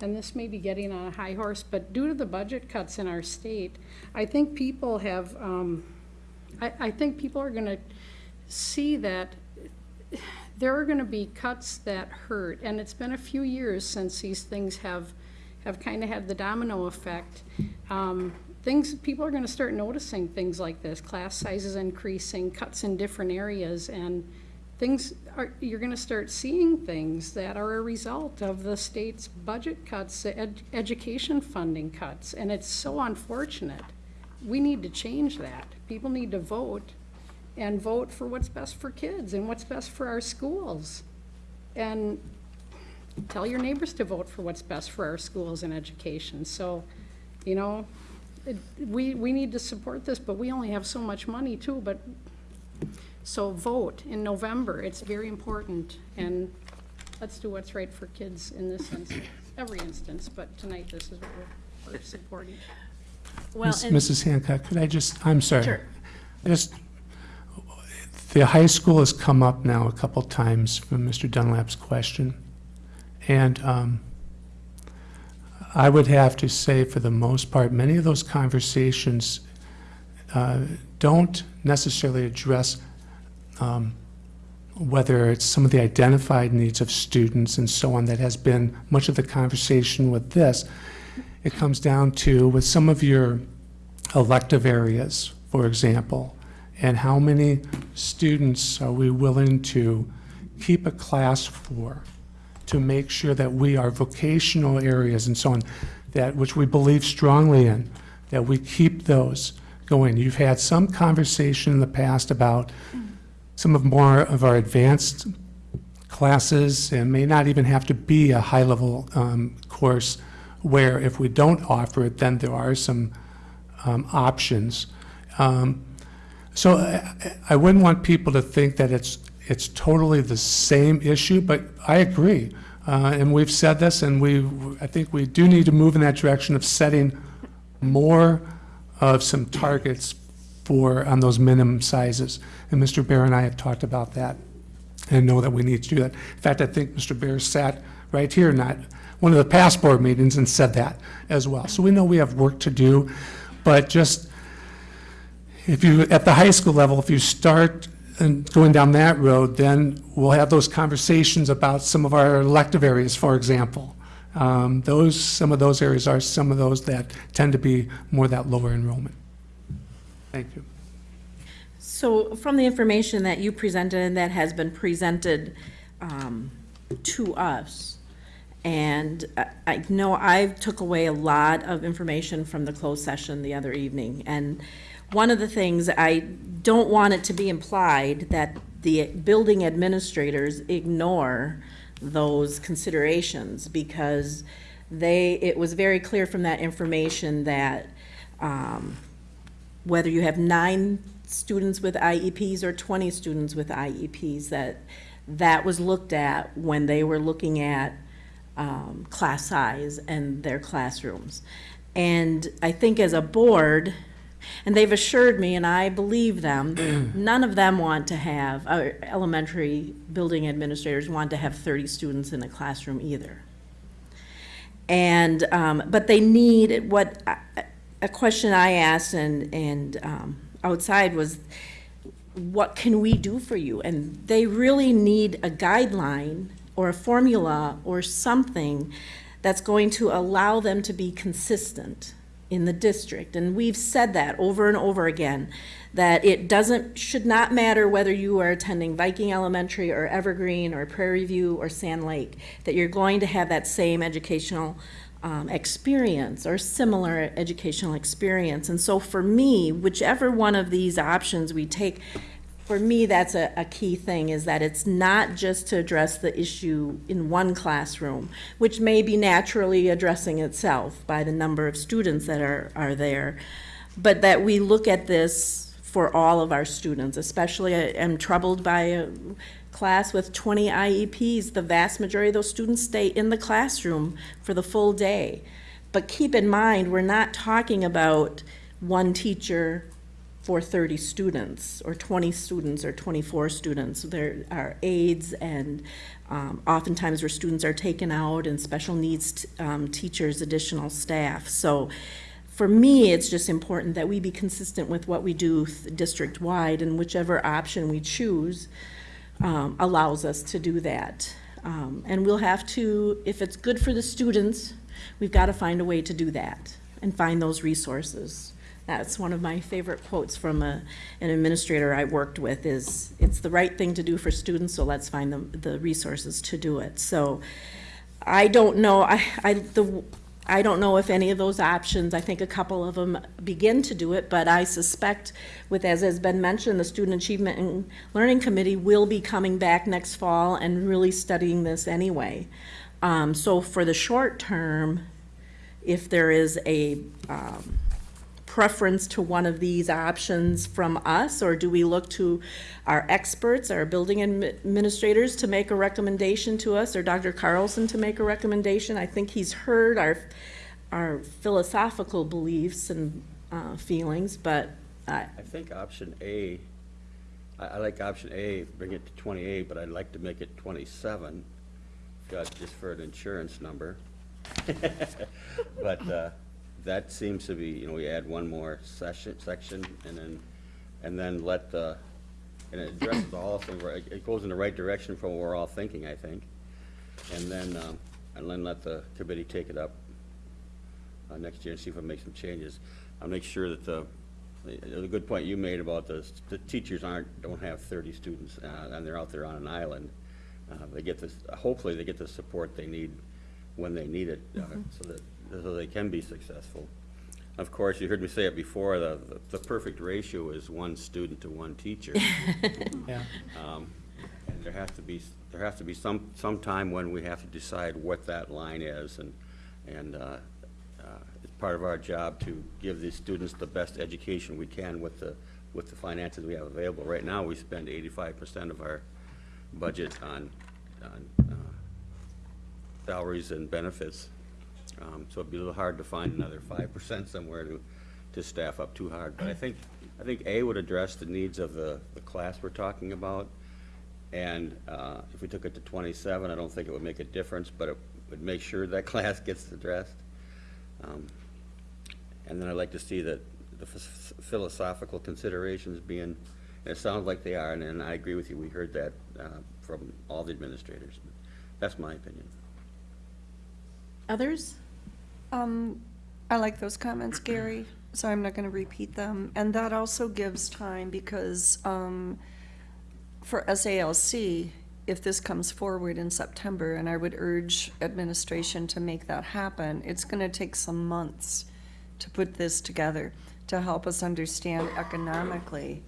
and this may be getting on a high horse, but due to the budget cuts in our state, I think people have, um, I, I think people are gonna see that there are gonna be cuts that hurt, and it's been a few years since these things have, have kind of had the domino effect. Um, things, people are gonna start noticing things like this, class sizes increasing, cuts in different areas, and things are, you're gonna start seeing things that are a result of the state's budget cuts, ed- education funding cuts, and it's so unfortunate. We need to change that. People need to vote and vote for what's best for kids and what's best for our schools. And tell your neighbors to vote for what's best for our schools and education. So, you know, it- we, we need to support this, but we only have so much money too, but, so vote in November. It's very important. And let's do what's right for kids in this instance, every instance, but tonight this is what we're, we're supporting. Well, Miss- and- Mrs. Hancock, could I just, I'm sorry. Sure. I Just, the high school has come up now a couple times from Mr. Dunlap's question. And um, I would have to say, for the most part, many of those conversations uh, don't necessarily address um, whether it's some of the identified needs of students and so on that has been much of the conversation with this. It comes down to, with some of your elective areas, for example, and how many students are we willing to keep a class for to make sure that we, are vocational areas and so on, that, which we believe strongly in, that we keep those going. You've had some conversation in the past about some of more of our advanced classes, and may not even have to be a high-level um, course, where if we don't offer it, then there are some um, options. Um, So I- I wouldn't want people to think that it's, it's totally the same issue, but I agree. Uh, And we've said this, and we, I think we do need to move in that direction of setting more of some targets for, on those minimum sizes. And Mr. Bear and I have talked about that and know that we need to do that. In fact, I think Mr. Bear sat right here, not one of the past board meetings, and said that as well. So we know we have work to do, but just, if you, at the high school level, if you start and going down that road, then we'll have those conversations about some of our elective areas, for example. Um, Those, some of those areas are some of those that tend to be more that lower enrollment. Thank you. So from the information that you presented and that has been presented um, to us, and I- know I took away a lot of information from the closed session the other evening. And one of the things, I don't want it to be implied that the building administrators ignore those considerations because they, it was very clear from that information that um, whether you have nine students with IEPs or 20 students with IEPs, that that was looked at when they were looking at um, class size and their classrooms. And I think as a board, and they've assured me, and I believe them, none of them want to have, uh, elementary building administrators want to have 30 students in a classroom either. And, um, but they need, what, a question I asked and, and, um, outside was, what can we do for you? And they really need a guideline or a formula or something that's going to allow them to be consistent in the district. And we've said that over and over again, that it doesn't, should not matter whether you are attending Viking Elementary or Evergreen or Prairie View or Sand Lake, that you're going to have that same educational um, experience or similar educational experience. And so for me, whichever one of these options we take, for me, that's a, a key thing, is that it's not just to address the issue in one classroom, which may be naturally addressing itself by the number of students that are, are there, but that we look at this for all of our students, especially I am troubled by a class with 20 IEPs. The vast majority of those students stay in the classroom for the full day. But keep in mind, we're not talking about one teacher for 30 students, or 20 students, or 24 students. There are aides, and um, oftentimes where students are taken out, and special needs um, teachers, additional staff. So for me, it's just important that we be consistent with what we do district-wide, and whichever option we choose um, allows us to do that. Um, And we'll have to, if it's good for the students, we've got to find a way to do that and find those resources. That's one of my favorite quotes from a, an administrator I worked with is, it's the right thing to do for students, so let's find the, the resources to do it. So I don't know, I, I, the, I don't know if any of those options, I think a couple of them begin to do it, but I suspect with, as has been mentioned, the Student Achievement and Learning Committee will be coming back next fall and really studying this anyway. Um, so for the short term, if there is a, um, preference to one of these options from us, or do we look to our experts, our building administrators to make a recommendation to us, or Dr. Carlson to make a recommendation? I think he's heard our, our philosophical beliefs and uh, feelings, but I, I think option A, I, I like option A, bring it to twenty-eight, but I'd like to make it twenty-seven, got, just for an insurance number. But, uh, that seems to be, you know, we add one more session, section, and then, and then let the, and it addresses all of them, right, it goes in the right direction from what we're all thinking, I think. And then, um, and then let the committee take it up uh, next year and see if it make some changes. I'll make sure that the, the good point you made about the, the teachers aren't, don't have thirty students, uh, and they're out there on an island. Uh, they get this, hopefully they get the support they need when they need it, uh, so that, so they can be successful. Of course, you heard me say it before, the, the perfect ratio is one student to one teacher. Yeah. Um, And there has to be, there has to be some, some time when we have to decide what that line is, and, And uh, uh, it's part of our job to give these students the best education we can with the, with the finances we have available. Right now, we spend eighty-five percent of our budget on, on uh, salaries and benefits. Um, So it'd be a little hard to find another five percent somewhere to, to staff up too hard. But I think, I think A would address the needs of the, the class we're talking about. And uh, if we took it to twenty-seven, I don't think it would make a difference, but it would make sure that class gets addressed. Um, And then I'd like to see that the philosophical considerations being, it sounds like they are, and- and I agree with you, we heard that uh, from all the administrators. That's my opinion. Others? Um, I like those comments, Gary, so I'm not gonna repeat them. And that also gives time because, um, for SALC, if this comes forward in September, and I would urge administration to make that happen, it's gonna take some months to put this together, to help us understand economically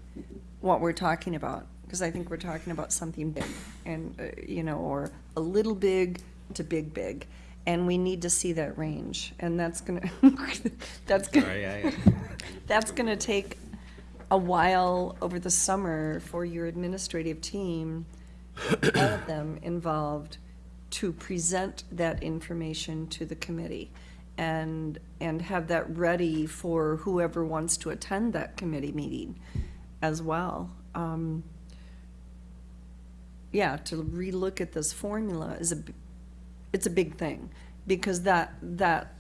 what we're talking about. Because I think we're talking about something big, and, uh, you know, or a little big to big, big. And we need to see that range, and that's gonna, that's gonna. I- That's gonna take a while over the summer for your administrative team, all of them involved, to present that information to the committee and, and have that ready for whoever wants to attend that committee meeting as well. Um, Yeah, to relook at this formula is a, b- it's a big thing, because that, that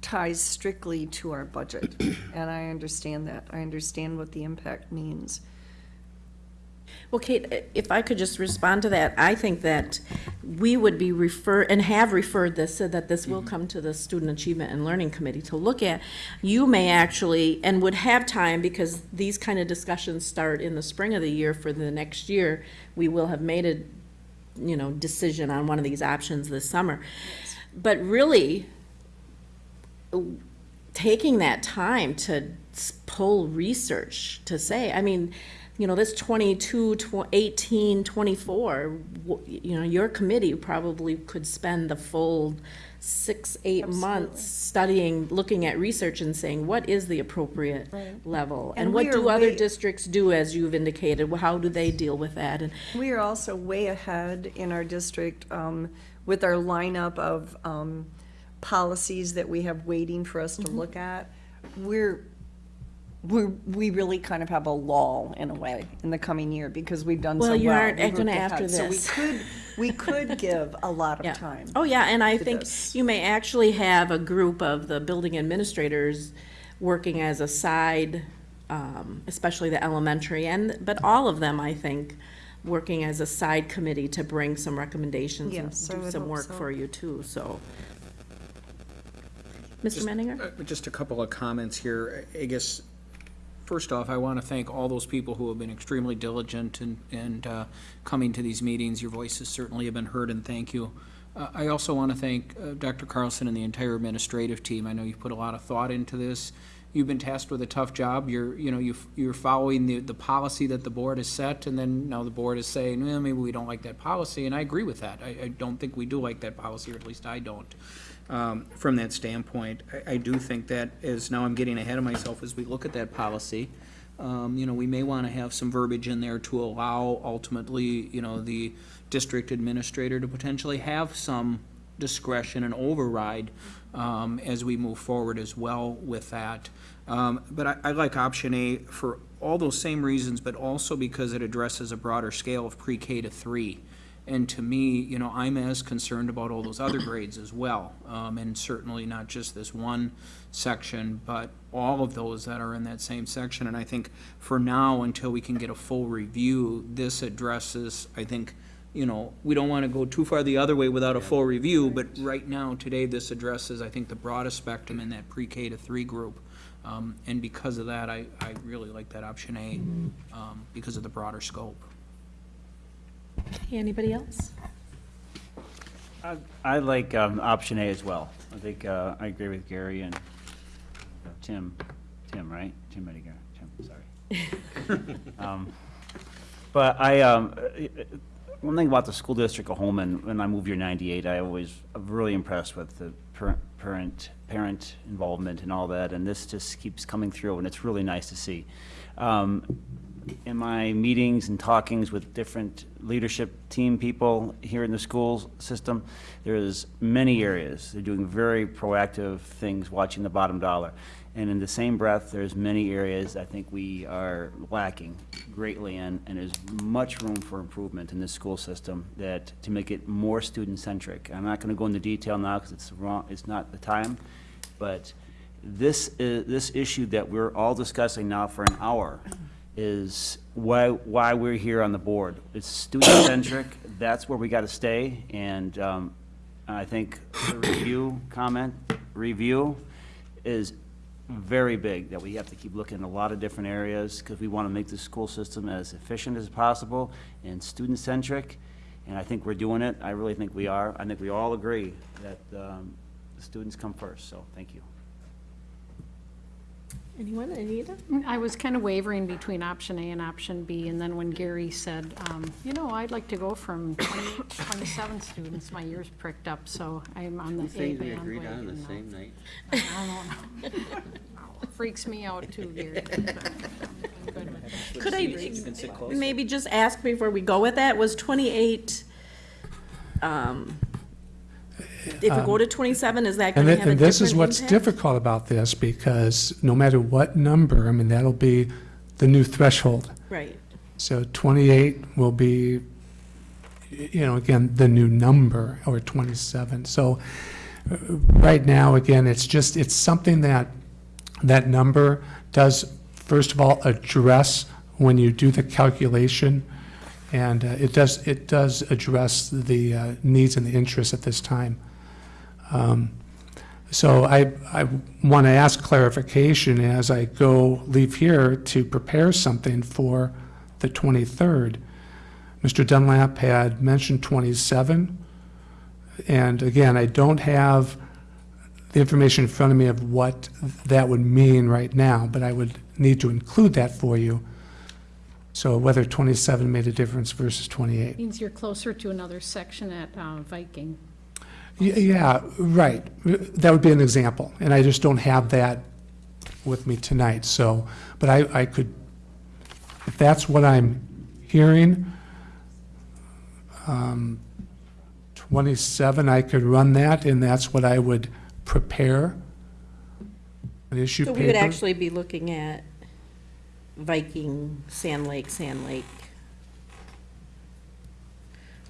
ties strictly to our budget. And I understand that. I understand what the impact means. Well, Kate, uh, if I could just respond to that, I think that we would be refer, and have referred this, so that this will mm-hmm. come to the Student Achievement and Learning Committee to look at. You may actually, and would have time, because these kind of discussions start in the spring of the year for the next year, we will have made a, you know, decision on one of these options this summer. But really, taking that time to pull research to say, I mean, you know, this 22, tw- 18, 24, w- you know, your committee probably could spend the full six, eight months studying, looking at research and saying, what is the appropriate level? And And what do other way- districts do, as you've indicated? How do they deal with that? And We are also way ahead in our district um, with our lineup of um, policies that we have waiting for us to look at. We're, we're, we really kind of have a lull in a way in the coming year because we've done so Well, well. you aren't We've gonna looked after ahead. So we could, we could give a lot Yeah. of time. Oh, yeah, and I think this. you may actually have a group of the building administrators working as a side, um, especially the elementary, and, but all of them, I think, working as a side committee to bring some recommendations and Yes, I do some work so. for you too, so. Mr. Menninger? Uh, Just a couple of comments here. I I guess, first off, I want to thank all those people who have been extremely diligent and, and uh, coming to these meetings. Your voices certainly have been heard, and thank you. Uh, I also want to thank uh, Dr. Carlson and the entire administrative team. I know you've put a lot of thought into this. You've been tasked with a tough job. You're, you know, you've- you're following the, the policy that the board has set, and then now the board is saying, well, maybe we don't like that policy, and I agree with that. I, I don't think we do like that policy, or at least I don't um, from that standpoint. I, I do think that as, now I'm getting ahead of myself, as we look at that policy, um, you know, we may want to have some verbiage in there to allow ultimately, you know, the district administrator to potentially have some discretion and override um, as we move forward as well with that. Um, But I, I like option A for all those same reasons, but also because it addresses a broader scale of pre-K to three. And to me, you know, I'm as concerned about all those other grades as well. Um, and certainly not just this one section, but all of those that are in that same section. And I think for now, until we can get a full review, this addresses, I think, you know, we don't want to go too far the other way without a full review, but right now, today, this addresses, I think, the broadest spectrum in that pre-K to three group. Um, and because of that, I, I really like that option A, um, because of the broader scope. Anybody else? I- I like um, option A as well. I think, uh, I agree with Gary and Tim, Tim, right? Tim Ettinger, Tim, sorry. Um, But I, um, one thing about the school district of Holmen, when I moved here in ninety-eight, I always, I'm really impressed with the parent, parent, parent involvement and all that, and this just keeps coming through, and it's really nice to see. Um, in my meetings and talkings with different leadership team people here in the school system, there's many areas. They're doing very proactive things, watching the bottom dollar. And in the same breath, there's many areas I think we are lacking greatly in, and there's much room for improvement in this school system that, to make it more student-centric. I'm not gonna go into detail now, because it's wrong, it's not the time, but this, is this issue that we're all discussing now for an hour is why, why we're here on the board. It's student-centric, that's where we gotta stay, and, um, I think the review comment, review is very big, that we have to keep looking in a lot of different areas, because we wanna make the school system as efficient as possible and student-centric, and I think we're doing it, I really think we are, I think we all agree that, um, the students come first, so, thank you. Anyone, Anita? I was kind of wavering between option A and option B, and then when Gary said, um, you know, I'd like to go from 28 to 27 students, my ears pricked up, so I'm on the A Things we agreed on the bandwagon now. same night. I don't know. Freaks me out too, Gary. but I'm good with it. Could I You can sit closer. maybe just ask before we go with that, was 28, um, if we go to 27, is that And going to thi- have a and this is what's impact? difficult about this, because no matter what number, I mean, that'll be the new threshold. Right. So 28 will be, you know, again, the new number, or 27. So uh, right now, again, it's just, it's something that, that number does, first of all, address when you do the calculation, and uh, it does, it does address the uh, needs and the interests at this time. Um, So I, I want to ask clarification as I go, leave here to prepare something for the 23rd. Mr. Dunlap had mentioned 27, and again, I don't have the information in front of me of what that would mean right now, but I would need to include that for you. So whether 27 made a difference versus 28. Means you're closer to another section at uh, Viking. Yeah, right. That would be an example, and I just don't have that with me tonight, so, but I, I could, if that's what I'm hearing, um, 27, I could run that, and that's what I would prepare, an issue So paper. we would actually be looking at Viking, Sand Lake, Sand Lake.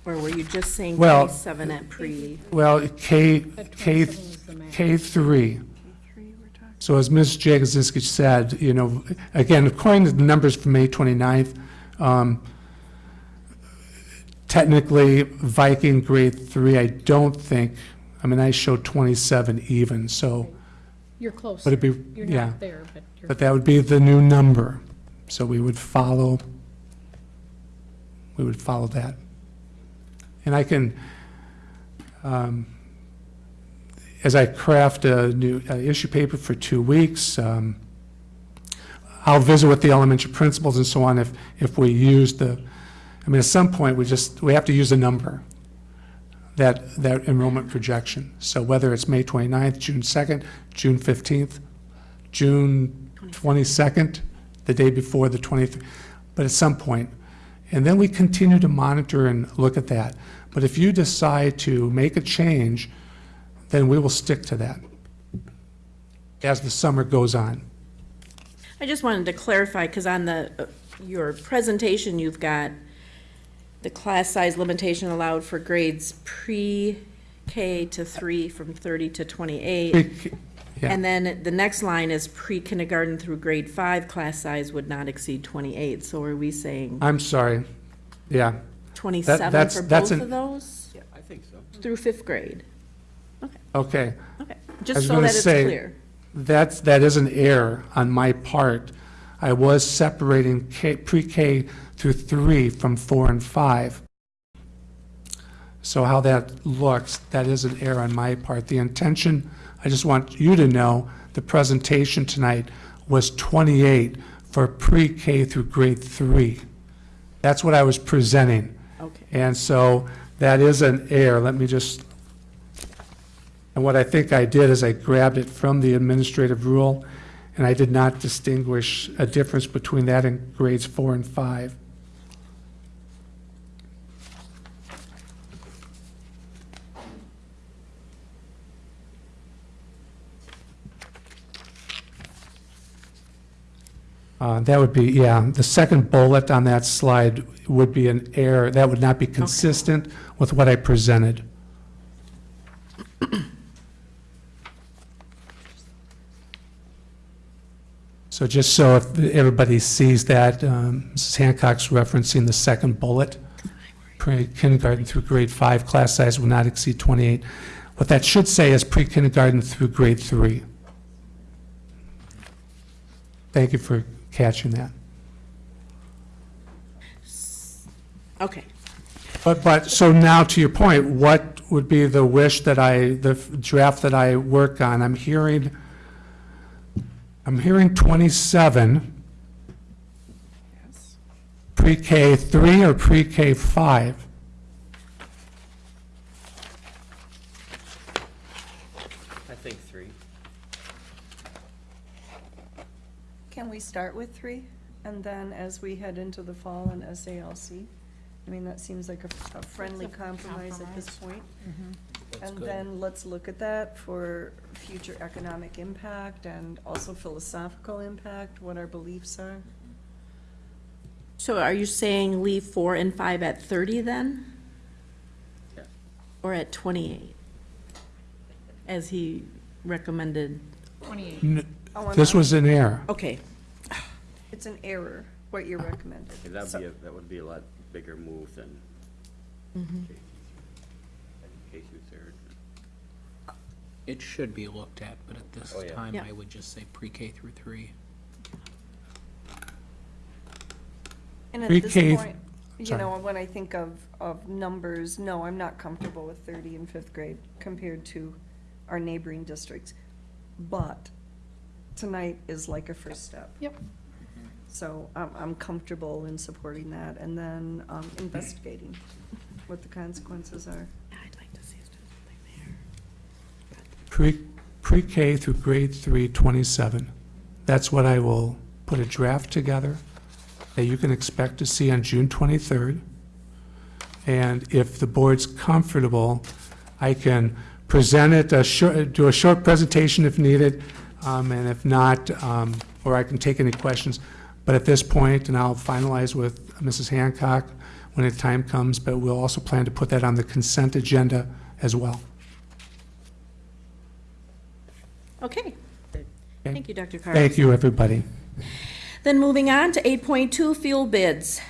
Or were you just saying Well- 27 at pre? Well, K, But K, 27 is the max. K3. Three, we're talking. So as Ms. Jagosinski said, you know, again, according to the numbers from May 29th, um, technically Viking grade three, I don't think, I mean, I showed 27 even, so, You're close. but it'd be, You're yeah. not there, but you're. But that would be the new number. So we would follow, we would follow that. And I can, um, as I craft a new uh, issue paper for two weeks, um, I'll visit with the elementary principals and so on if, if we use the, I mean, at some point, we just, we have to use a number, that, that enrollment projection. So whether it's May 29th, June 2nd, June 15th, June 22nd, the day before the 23rd, but at some point. And then we continue to monitor and look at that. But if you decide to make a change, then we will stick to that as the summer goes on. I just wanted to clarify, because on the, uh, your presentation, you've got the class size limitation allowed for grades pre-K to three from 30 to 28. Yeah. And then the next line is pre-kindergarten through grade five, class size would not exceed 28. So are we saying I'm sorry, yeah. 27 that's- for that's both an- of those? I think so. Through fifth grade? Okay. Okay, I just was so gonna that it's say, clear. That's, that is an error on my part. I was separating K, pre-K through three from four and five. So how that looks, that is an error on my part. The intention, I just want you to know, the presentation tonight was 28 for pre-K through grade three. That's what I was presenting. Okay. And so that is an error. Let me just, and what I think I did is I grabbed it from the administrative rule, and I did not distinguish a difference between that and grades four and five. Uh, That would be, yeah, the second bullet on that slide would be an error. That would not be consistent with what I presented. So just so if everybody sees that, um, Mrs. Hancock's referencing the second bullet, pre-kindergarten through grade five, class size will not exceed 28. What that should say is pre-kindergarten through grade three. Thank you for catching that. Okay. But, but, so now to your point, what would be the wish that I, the draft that I work on? I'm hearing, I'm hearing 27. Yes. Pre-K 3 or pre-K 5? I think three. Can we start with three? And then as we head into the fall and SALC? I mean, that seems like a, a friendly It's a compromise at this point. Mm-hmm. That's And good. then let's look at that for future economic impact and also philosophical impact, what our beliefs are. So are you saying leave four and five at 30 then? Yeah. Or at 28? As he recommended? Twenty-eight. N- Oh, I'm This not- was an error. Okay, It's an error, what you recommended. That'd So- be, a that would be a lot bigger move than. K K through third. It should be looked at, but at this Oh, yeah. time, Yeah. I would just say pre-K through three. And at this Pre-K point, you sorry. know, when I think of, of numbers, no, I'm not comfortable with thirty in fifth grade compared to our neighboring districts. But tonight is like a first step. Yep. So I'm, I'm comfortable in supporting that and then, um, investigating what the consequences are. I'd like to see us do something there. Pre, pre-K through grade three, 27. That's what I will put a draft together that you can expect to see on June 23rd. And if the board's comfortable, I can present it, a short, do a short presentation if needed, um, and if not, um, or I can take any questions. But at this point, and I'll finalize with Mrs. Hancock when the time comes, but we'll also plan to put that on the consent agenda as well. Okay. Thank you, Dr. Carl. Thank you, everybody. Then moving on to 8.2 fuel bids.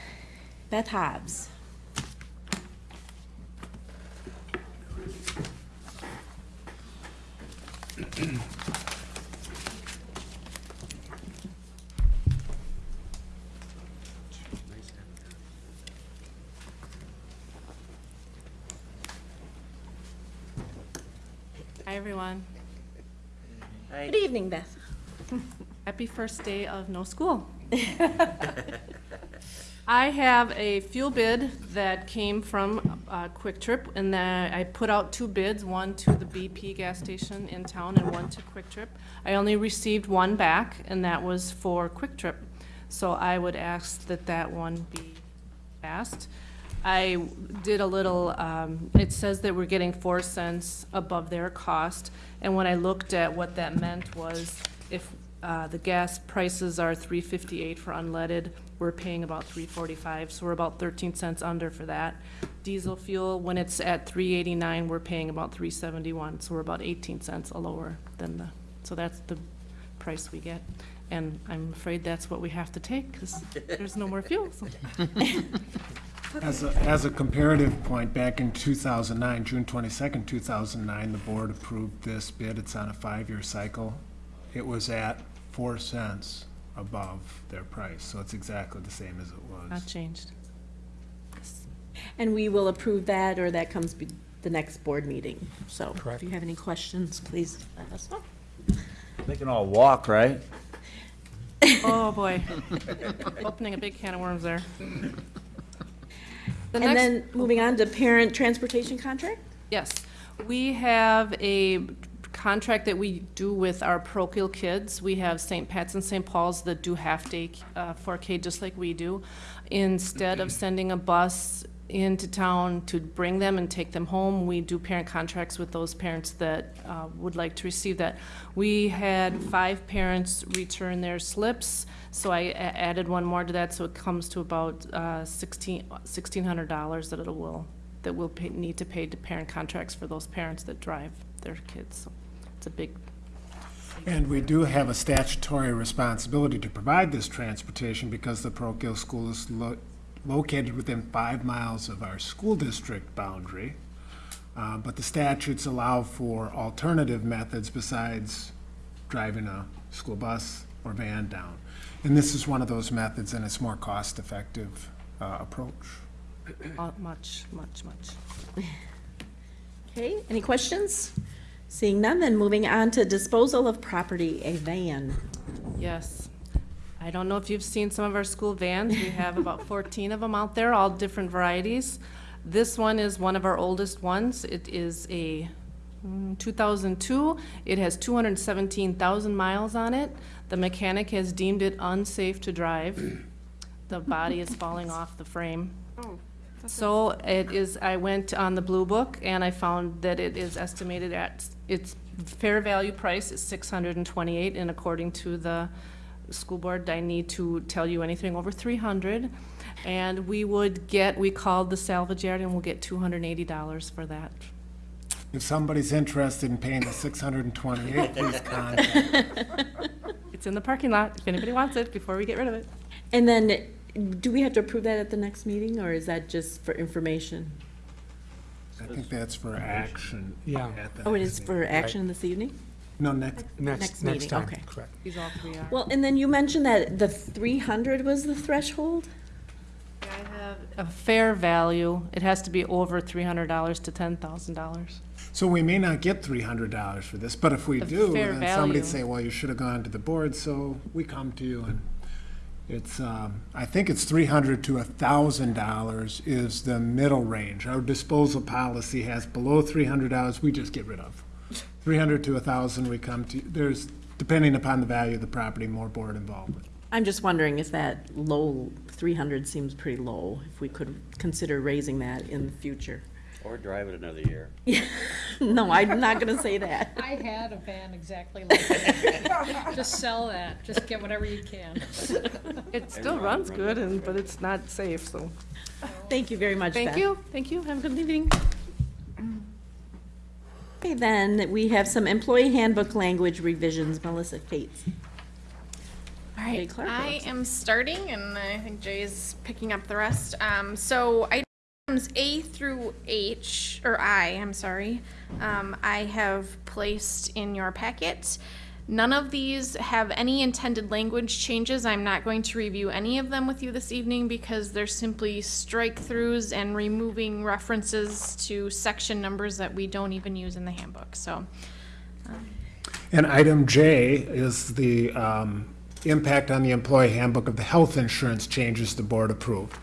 Beth Hobbs. Hi, everyone. Good evening, Beth. Happy first day of no school. I have a fuel bid that came from uh, Kwik Trip, and that I put out two bids, one to the BP gas station in town and one to Kwik Trip. I only received one back, and that was for Kwik Trip. So I would ask that that one be passed. I did a little, um, it says that we're getting four cents above their cost, and when I looked at what that meant was if, uh, the gas prices are three fifty-eight for unleaded, we're paying about three forty-five, so we're about thirteen cents under for that. Diesel fuel, when it's at three eighty-nine, we're paying about three seventy-one, so we're about eighteen cents lower than the, so that's the price we get. And I'm afraid that's what we have to take, because there's no more fuel, so. As a, as a comparative point, back in 2009, June 22nd, 2009, the board approved this bid. It's on a five-year cycle. It was at 4 cents above their price, so it's exactly the same as it was. Not was. changed. And we will approve that, or that comes be the next board meeting. So Correct. if you have any questions, please let us know. They can all walk, right? Oh, boy. Opening a big can of worms there. The And next- then, moving on to parent transportation contract? Yes, we have a contract that we do with our parochial kids. We have St. Pat's and St. Paul's that do half-day uh, 4K just like we do. Instead of sending a bus into town to bring them and take them home, we do parent contracts with those parents that uh, would like to receive that. We had five parents return their slips, so I added one more to that, so it comes to about uh, 16 $1,600 that it will that will pay, need to pay to parent contracts for those parents that drive their kids. So it's a big, And we do have a statutory responsibility to provide this transportation because the parochial school is located within five miles of our school district boundary. Uh, But the statutes allow for alternative methods besides driving a school bus or van down. And this is one of those methods, and it's more cost-effective uh, approach. uh, much, much, much. Okay, any questions? Seeing none, then moving on to disposal of property, a van. Yes. I don't know if you've seen some of our school vans. We have about 14 of them out there, all different varieties. This one is one of our oldest ones. It is a mm, 2002. It has 217,000 miles on it. The mechanic has deemed it unsafe to drive. The body is falling off the frame. So it is, I went on the Blue Book and I found that it is estimated at, its fair value price is six hundred and twenty-eight, and according to the school board, I need to tell you anything over three hundred. And we would get, we called the salvage yard and we'll get two hundred and eighty dollars for that. If somebody's interested in paying the 628, please contact. It's in the parking lot, if anybody wants it, before we get rid of it. And then, do we have to approve that at the next meeting, or is that just for information? I think that's for action. Yeah. at the Oh, it next is meeting. for action this evening? No, next, Next Next, meeting, next time, okay. correct. These all three are. Well, and then you mentioned that the three hundred was the threshold? I have a fair value, it has to be over three hundred dollars to ten thousand dollars. So we may not get three hundred dollars for this, but if we A do, fair then somebody'd say, well, you should have gone to the board, so we come to you and it's, um, I think it's three hundred to a thousand dollars is the middle range. Our disposal policy has below three hundred dollars, we just get rid of. Three hundred to a thousand, we come to, there's, depending upon the value of the property, more board involvement. I'm just wondering if that low, three hundred seems pretty low, if we could consider raising that in the future. Or drive it another year. No, I'm not gonna say that. I had a van exactly like that. Just sell that, just get whatever you can. It still runs good and, but it's not safe, so. Thank you very much, Beth. Thank you, thank you, have a good evening. Okay, then, we have some employee handbook language revisions, Melissa Cates. All right, Clark I am starting, and I think Jay is picking up the rest. Um, so items A through H, or I, I'm sorry, um, I have placed in your packet. None of these have any intended language changes. I'm not going to review any of them with you this evening because they're simply strike-throughs and removing references to section numbers that we don't even use in the handbook, so. And item J is the um, impact on the employee handbook of the health insurance changes the board approved.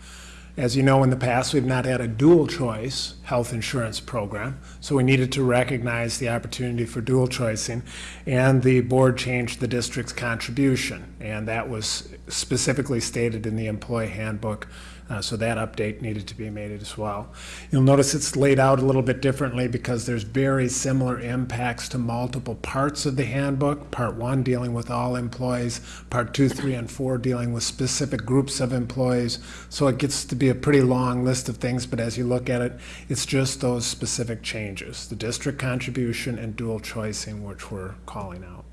As you know, in the past, we've not had a dual-choice health insurance program, so we needed to recognize the opportunity for dual choicing, and the board changed the district's contribution, and that was specifically stated in the employee handbook, uh, so that update needed to be made as well. You'll notice it's laid out a little bit differently because there's very similar impacts to multiple parts of the handbook. Part one dealing with all employees, part two, three, and four dealing with specific groups of employees. So it gets to be a pretty long list of things, but as you look at it, it's just those specific changes, the district contribution and dual choicing, which we're calling out.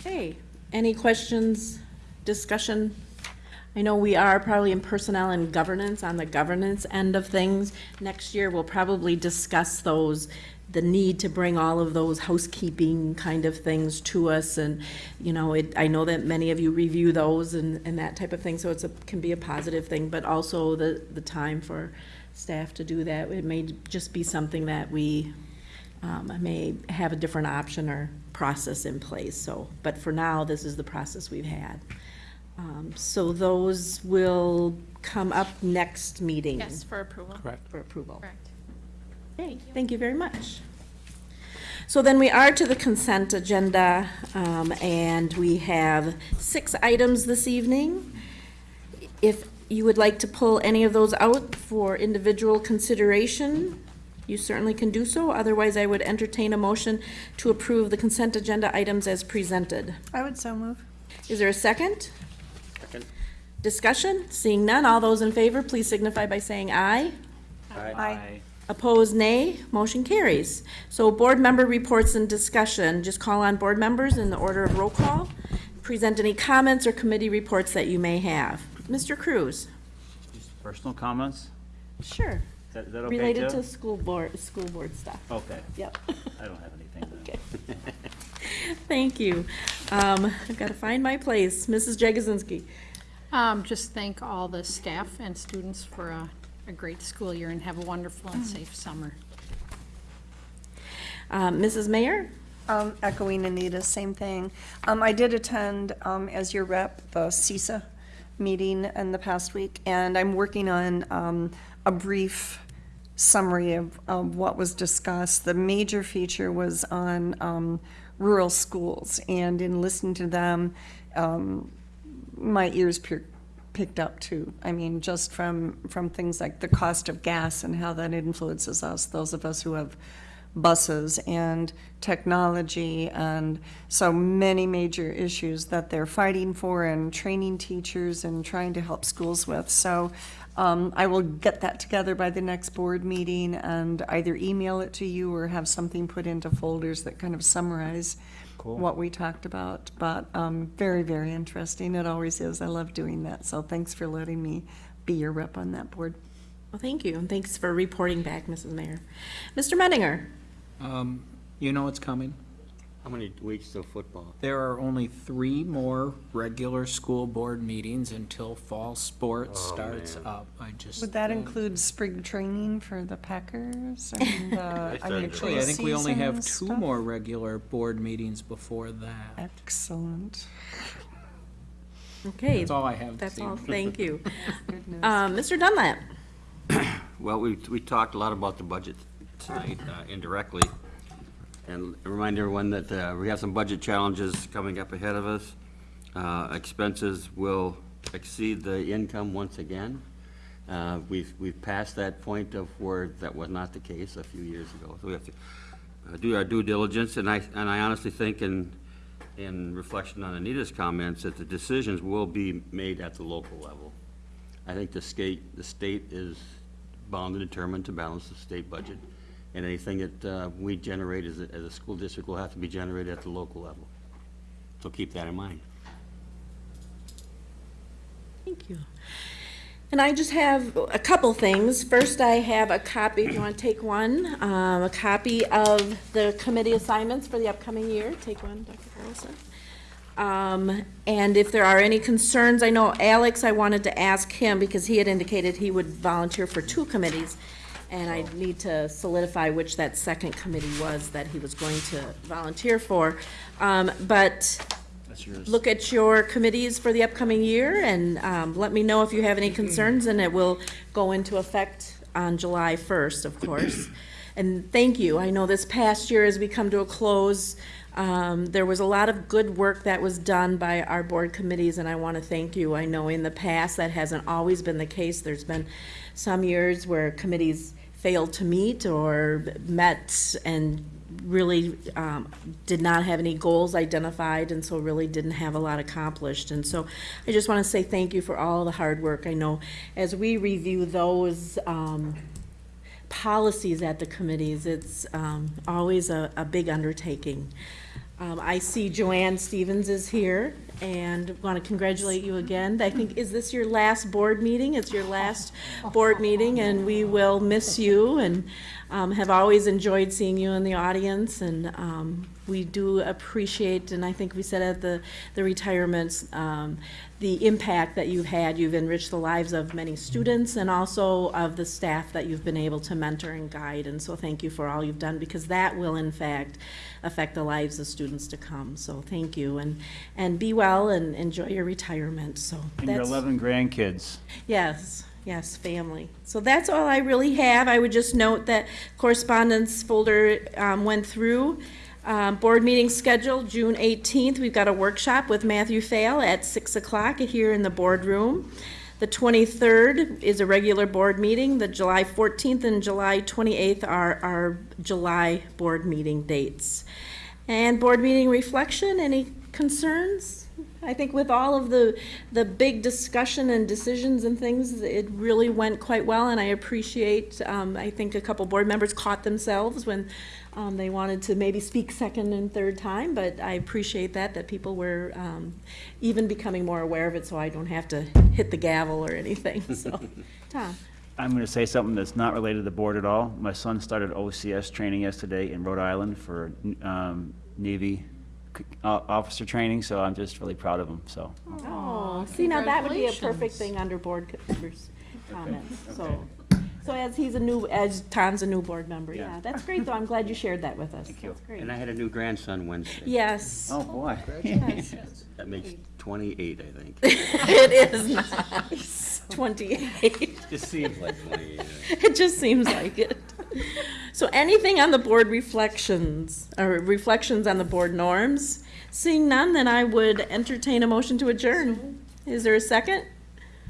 Okay, any questions, discussion? I know we are probably in personnel and governance, on the governance end of things. Next year, we'll probably discuss those, the need to bring all of those housekeeping kind of things to us. And, you know, it, I know that many of you review those and, and that type of thing, so it's a, can be a positive thing, but also the, the time for staff to do that. It may just be something that we, um, may have a different option or process in place, so, but for now, this is the process we've had. Um, so those will come up next meeting Yes, for approval. Correct. for approval. Correct. Okay, thank you very much. So then we are to the consent agenda, um, and we have six items this evening. If you would like to pull any of those out for individual consideration, you certainly can do so. Otherwise, I would entertain a motion to approve the consent agenda items as presented. I would so move. Is there a second? Second. Discussion? Seeing none, all those in favor, please signify by saying aye. Aye. Opposed, nay. Motion carries. So board member reports and discussion, just call on board members in the order of roll call. Present any comments or committee reports that you may have. Mr. Cruz? Just Personal comments? Sure. Is that, is that okay too? Related to school board, school board stuff. Okay, Yep. I don't have anything then. Thank you. Um, I've got to find my place. Mrs. Jagosinski? Um, just thank all the staff and students for a, a great school year and have a wonderful and safe summer. Um, Mrs. Mayor? Um, echoing Anita, same thing. Um, I did attend, um, as your rep, the CESA meeting in the past week, and I'm working on, um, a brief summary of, of what was discussed. The major feature was on, um, rural schools, and in listening to them, um, my ears picked up too. I mean, just from, from things like the cost of gas and how that influences us, those of us who have buses and technology and so many major issues that they're fighting for and training teachers and trying to help schools with. So um, I will get that together by the next board meeting and either email it to you or have something put into folders that kind of summarize Cool. what we talked about. But um, very, very interesting. It always is. I love doing that. So thanks for letting me be your rep on that board. Well, thank you, and thanks for reporting back, Mrs. Mayor. Mr. Mettinger. Um, you know it's coming. How many weeks till football? There are only three more regular school board meetings until fall sports Oh, starts man. up. I just. Would that uh, include spring training for the Packers and uh, I mean, Actually, I think we only have preseason two stuff? more regular board meetings before that. Excellent. Okay, That's all I have this that's all, evening. thank you. Good. Um, Mr. Dunlap? Well, we, we talked a lot about the budget tonight uh, indirectly. And remind everyone that uh, we have some budget challenges coming up ahead of us. Uh, Expenses will exceed the income once again. Uh, We've, we've passed that point of where that was not the case a few years ago. So we have to uh, do our due diligence, and I, and I honestly think in, in reflection on Anita's comments, that the decisions will be made at the local level. I think the state, the state is bound and determined to balance the state budget, and anything that uh, we generate as a, as a school district will have to be generated at the local level. So keep that in mind. Thank you. And I just have a couple things. First, I have a copy, if you want to take one, um, a copy of the committee assignments for the upcoming year. Take one, Dr. Carlson. Um, and if there are any concerns, I know Alex, I wanted to ask him because he had indicated he would volunteer for two committees. And I need to solidify which that second committee was that he was going to volunteer for. Um, but look at your committees for the upcoming year and um, let me know if you have any concerns, and it will go into effect on July 1st, of course. And thank you. I know this past year, as we come to a close, um, there was a lot of good work that was done by our board committees, and I want to thank you. I know in the past, that hasn't always been the case. There's been some years where committees failed to meet or met and really um, did not have any goals identified and so really didn't have a lot accomplished. And so I just want to say thank you for all the hard work. I know as we review those um, policies at the committees, it's um, always a, a big undertaking. Um, I see Joanne Stevens is here and want to congratulate you again. I think, is this your last board meeting? It's your last board meeting and we will miss you and um, have always enjoyed seeing you in the audience and um, we do appreciate, and I think we said at the, the retirements, um, the impact that you've had. You've enriched the lives of many students and also of the staff that you've been able to mentor and guide. And so thank you for all you've done, because that will in fact affect the lives of students to come. So thank you, and, and be well and enjoy your retirement, so. And your 11 grandkids. Yes, yes, family. So that's all I really have. I would just note that correspondence folder um, went through. Um, Board meeting scheduled, June 18th. We've got a workshop with Matthew Fail at 6 o'clock here in the boardroom. The 23rd is a regular board meeting. The July 14th and July 28th are our July board meeting dates. And board meeting reflection, any concerns? I think with all of the, the big discussion and decisions and things, it really went quite well, and I appreciate, um, I think a couple board members caught themselves when, um, they wanted to maybe speak second and third time, but I appreciate that, that people were, um, even becoming more aware of it, so I don't have to hit the gavel or anything, so. Tom? I'm going to say something that's not related to the board at all. My son started OCS training yesterday in Rhode Island for um, Navy uh, officer training, so I'm just really proud of him, so. Oh, see, now that would be a perfect thing under board members' comments, so. So as he's a new, as Tom's a new board member, yeah, Yeah. that's great, though, I'm glad you shared that with us. Thank you. That's great. And I had a new grandson Wednesday. Yes, Oh, boy. yes, That makes 28, I think. it is nice, twenty-eight, Just seems like 28. I it just seems like it. So anything on the board reflections, or reflections on the board norms? Seeing none, then I would entertain a motion to adjourn. Is there a second?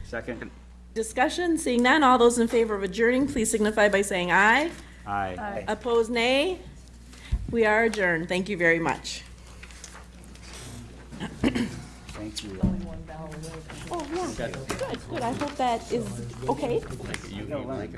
Second? Discussion, seeing none, all those in favor of adjourning, please signify by saying aye. Aye. Opposed, nay. We are adjourned. Thank you very much. Thank you. Oh, yeah, good, good. I hope that is okay. Like,